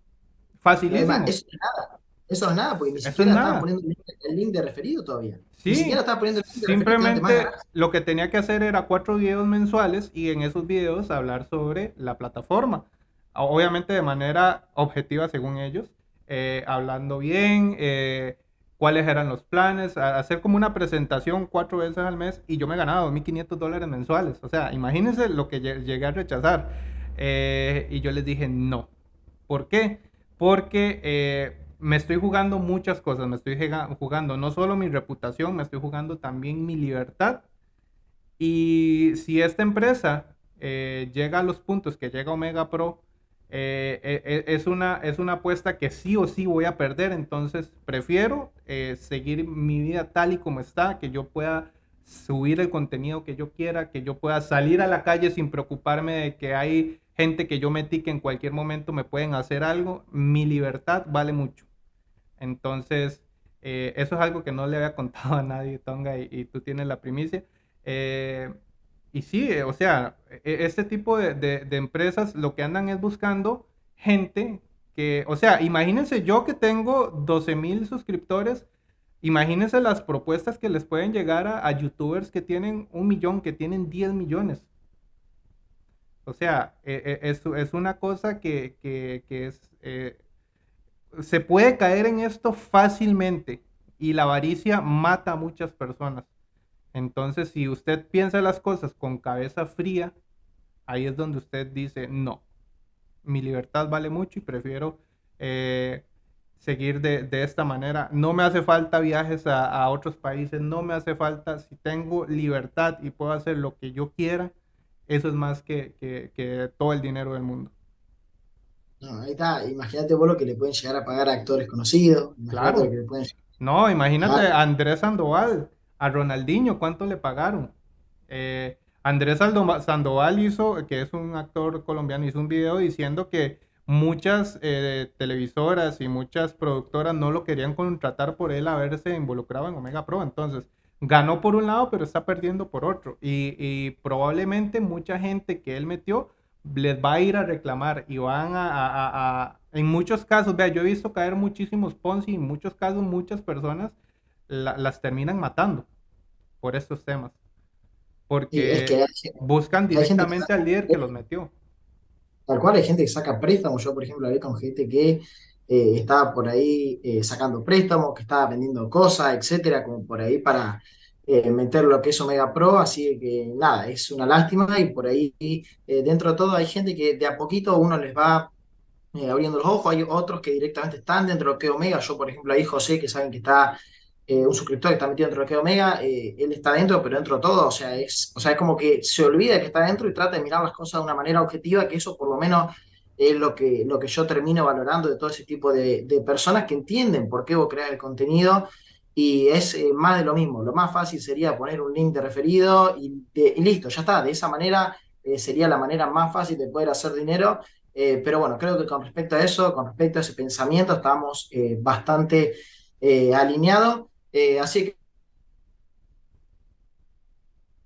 Facilísimo. eso es nada. Eso es nada, porque ni siquiera estaba poniendo el link de referido todavía. Sí, ni siquiera estaba poniendo el link de Simplemente lo que tenía que hacer era cuatro videos mensuales y en esos videos hablar sobre la plataforma. Obviamente de manera objetiva según ellos. Eh, hablando bien, eh, cuáles eran los planes, hacer como una presentación cuatro veces al mes y yo me ganaba 2.500 dólares mensuales. O sea, imagínense lo que llegué a rechazar. Eh, y yo les dije no. ¿Por qué? Porque eh, me estoy jugando muchas cosas. Me estoy jugando no solo mi reputación, me estoy jugando también mi libertad. Y si esta empresa eh, llega a los puntos que llega Omega Pro, eh, eh, eh, es, una, es una apuesta que sí o sí voy a perder, entonces prefiero seguir mi vida tal y como está, que yo pueda subir el contenido que yo quiera, que yo pueda salir a la calle sin preocuparme de que hay gente que yo metí que en cualquier momento me pueden hacer algo, mi libertad vale mucho. Entonces, eso es algo que no le había contado a nadie, Tonga, y, y tú tienes la primicia. Y sí, o sea, e, este tipo de, empresas lo que andan es buscando gente que, o sea, imagínense yo que tengo 12 mil suscriptores, imagínense las propuestas que les pueden llegar a, youtubers que tienen un millón, que tienen 10 millones. O sea, e, e, es, una cosa que, es, eh, se puede caer en esto fácilmente y la avaricia mata a muchas personas. Entonces, si usted piensa las cosas con cabeza fría, ahí es donde usted dice, no, mi libertad vale mucho y prefiero eh, seguir de, esta manera. No me hace falta viajes a, otros países, no me hace falta, si tengo libertad y puedo hacer lo que yo quiera, eso es más que, todo el dinero del mundo. No, ahí está, imagínate vos lo que le pueden llegar a pagar a actores conocidos. Claro. No, imagínate a Andrés Sandoval a Ronaldinho, ¿cuánto le pagaron? Eh, Andrés Sandoval hizo, que es un actor colombiano, hizo un video diciendo que muchas eh, televisoras y muchas productoras no lo querían contratar por él haberse involucrado en Omega Pro. Entonces, ganó por un lado, pero está perdiendo por otro. Y, probablemente mucha gente que él metió les va a ir a reclamar y van a, en muchos casos, vea, yo he visto caer muchísimos Ponzi en muchos casos muchas personas las terminan matando por estos temas. Porque buscan directamente al líder que los metió. Tal cual hay gente que saca préstamos. Yo, por ejemplo, hablé con gente que eh, estaba por ahí eh, sacando préstamos, que estaba vendiendo cosas, etcétera, como por ahí para eh, meter lo que es Omega Pro. Así que nada, es una lástima. Y por ahí, dentro de todo, hay gente que de a poquito uno les va abriendo los ojos. Hay otros que directamente están dentro de lo que es Omega. Yo, por ejemplo, ahí José, que saben que está eh, un suscriptor que está metido dentro de que Omega, eh, él está dentro, pero dentro de todo, o sea, es, o sea, es como que se olvida que está dentro y trata de mirar las cosas de una manera objetiva, que eso por lo menos es lo que, lo que yo termino valorando de todo ese tipo de, personas que entienden por qué vos creas el contenido y es más de lo mismo. Lo más fácil sería poner un link de referido y, y listo, ya está. De esa manera sería la manera más fácil de poder hacer dinero eh, pero bueno, creo que con respecto a eso, con respecto a ese pensamiento, estamos eh, bastante eh, alineados. Así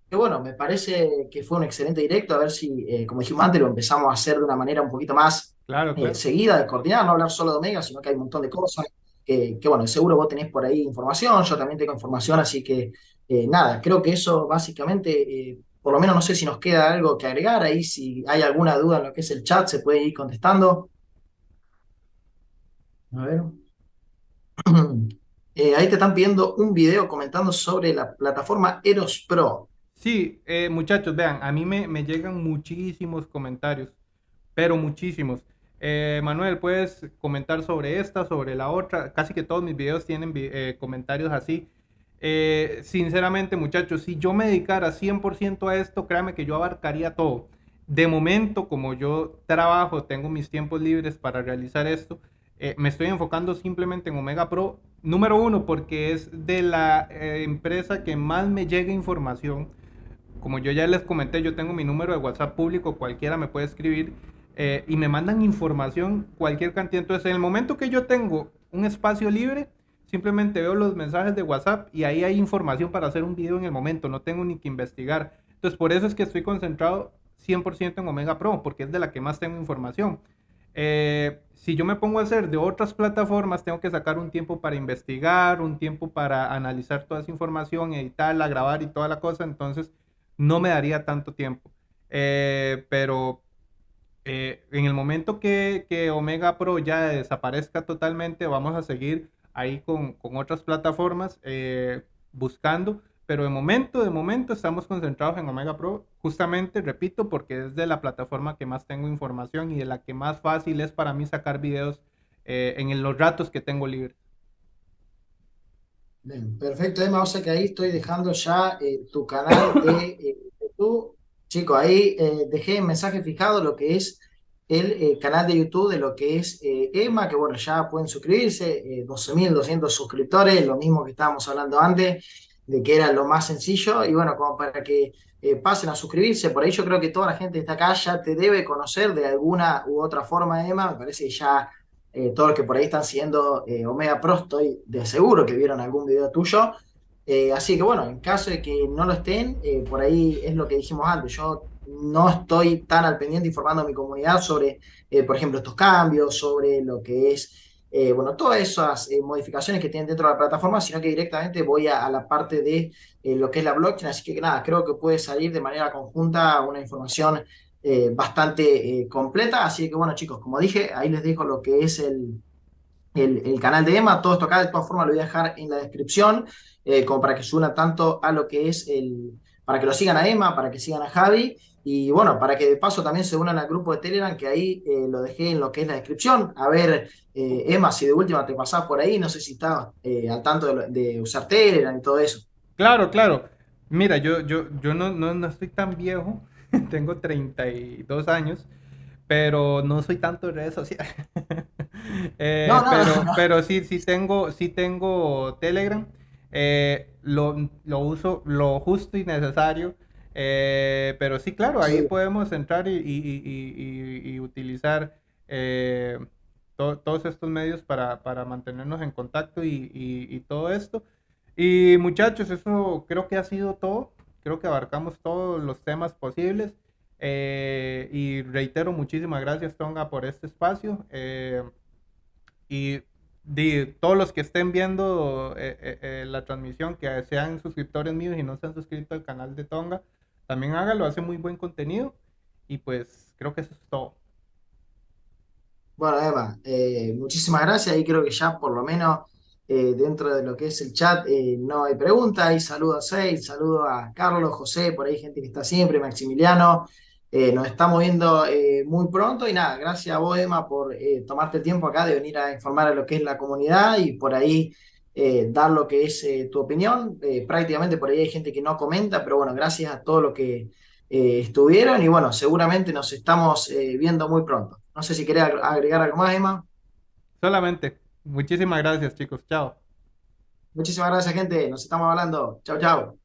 que, bueno, me parece que fue un excelente directo. A ver si, como dijimos antes, lo empezamos a hacer de una manera un poquito más claro, seguida, de coordinar, no hablar solo de Omega, sino que hay un montón de cosas. Que, que, bueno, seguro vos tenés por ahí información, yo también tengo información, así que nada, creo que eso básicamente por lo menos no sé si nos queda algo que agregar ahí, si hay alguna duda en lo que es el chat, se puede ir contestando. A ver. Eh, ahí te están pidiendo un video comentando sobre la plataforma Eros Pro. Sí, eh, muchachos, vean, a mí me, llegan muchísimos comentarios, pero muchísimos. Eh, Manuel, puedes comentar sobre esta, sobre la otra. Casi que todos mis videos tienen comentarios así. Sinceramente, muchachos, si yo me dedicara 100% a esto, créanme que yo abarcaría todo. De momento, como yo trabajo, tengo mis tiempos libres para realizar esto, eh, me estoy enfocando simplemente en Omega Pro. Número uno, porque es de la eh, empresa que más me llega información. Como yo ya les comenté, yo tengo mi número de WhatsApp público, cualquiera me puede escribir y me mandan información, cualquier cantidad. Entonces, en el momento que yo tengo un espacio libre, Simplemente veo los mensajes de WhatsApp y ahí hay información para hacer un video en el momento, no tengo ni que investigar. Entonces por eso es que estoy concentrado 100% en Omega Pro, porque es de la que más tengo información. Eh, si yo me pongo a hacer de otras plataformas, tengo que sacar un tiempo para investigar, un tiempo para analizar toda esa información, editarla, grabar y toda la cosa, entonces no me daría tanto tiempo. Eh, pero eh, en el momento que, que Omega Pro ya desaparezca totalmente, vamos a seguir ahí con, con otras plataformas eh, buscando, pero de momento, de momento estamos concentrados en Omega Pro, justamente, repito, porque es de la plataforma que más tengo información y de la que más fácil es para mí sacar videos eh, en los ratos que tengo libres. Bien, perfecto, Emma, o sea que ahí estoy dejando ya eh, tu canal de YouTube. Chicos, ahí dejé mensaje fijado lo que es el eh, canal de YouTube de lo que es eh, Emma, que bueno, ya pueden suscribirse, 12.200 eh, suscriptores, lo mismo que estábamos hablando antes, de que era lo más sencillo, y bueno, como para que pasen a suscribirse, por ahí yo creo que toda la gente que está acá ya te debe conocer de alguna u otra forma, Emma, me parece que ya todos los que por ahí están siguiendo Omega Pro, estoy de seguro que vieron algún video tuyo, así que bueno, en caso de que no lo estén, por ahí es lo que dijimos antes, yo no estoy tan al pendiente informando a mi comunidad sobre, eh, por ejemplo, estos cambios, sobre lo que es, eh, bueno, todas esas eh, modificaciones que tienen dentro de la plataforma, sino que directamente voy a, la parte de lo que es la blockchain. Así que nada, creo que puede salir de manera conjunta una información bastante completa. Así que bueno, chicos, como dije, ahí les dejo lo que es el, el, canal de Emma. Todo esto acá, de todas formas, lo voy a dejar en la descripción, como para que se tanto a lo que es el para que lo sigan a Emma, para que sigan a Javi y bueno, para que de paso también se unan al grupo de Telegram, que ahí eh, lo dejé en lo que es la descripción. A ver, eh, Emma, si de última te pasás por ahí, no sé si estás eh, al tanto de, usar Telegram y todo eso. Claro, claro. Mira, yo, yo, yo no, no, estoy tan viejo, tengo 32 años, pero no soy tanto de redes sociales. pero, pero sí, sí tengo, sí tengo Telegram. lo, lo uso lo justo y necesario eh, pero sí, claro, ahí podemos entrar y, utilizar eh, todos estos medios para, mantenernos en contacto y, todo esto. Y muchachos, eso creo que ha sido todo. Creo que abarcamos todos los temas posibles. Eh, y reitero, muchísimas gracias, Tonga, por este espacio. y de todos los que estén viendo la transmisión, que sean suscriptores míos y no se han suscrito al canal de Tonga, también hágalo, hace muy buen contenido y pues creo que eso es todo. Bueno, Emma, eh, muchísimas gracias y creo que ya por lo menos eh, dentro de lo que es el chat eh, no hay preguntas. Y saludo a Seis, saludo a Carlos, José, por ahí gente que está siempre, Maximiliano. nos estamos viendo muy pronto y nada, gracias a vos, Emma, por tomarte el tiempo acá de venir a informar a lo que es la comunidad y por ahí eh, dar lo que es eh, tu opinión. Eh, prácticamente por ahí hay gente que no comenta, pero bueno, gracias a todo lo que estuvieron y bueno, seguramente nos estamos viendo muy pronto. No sé si querés agregar algo más, Emma. Solamente. Muchísimas gracias, chicos. Chao. Muchísimas gracias, gente. Nos estamos hablando. Chao, chao.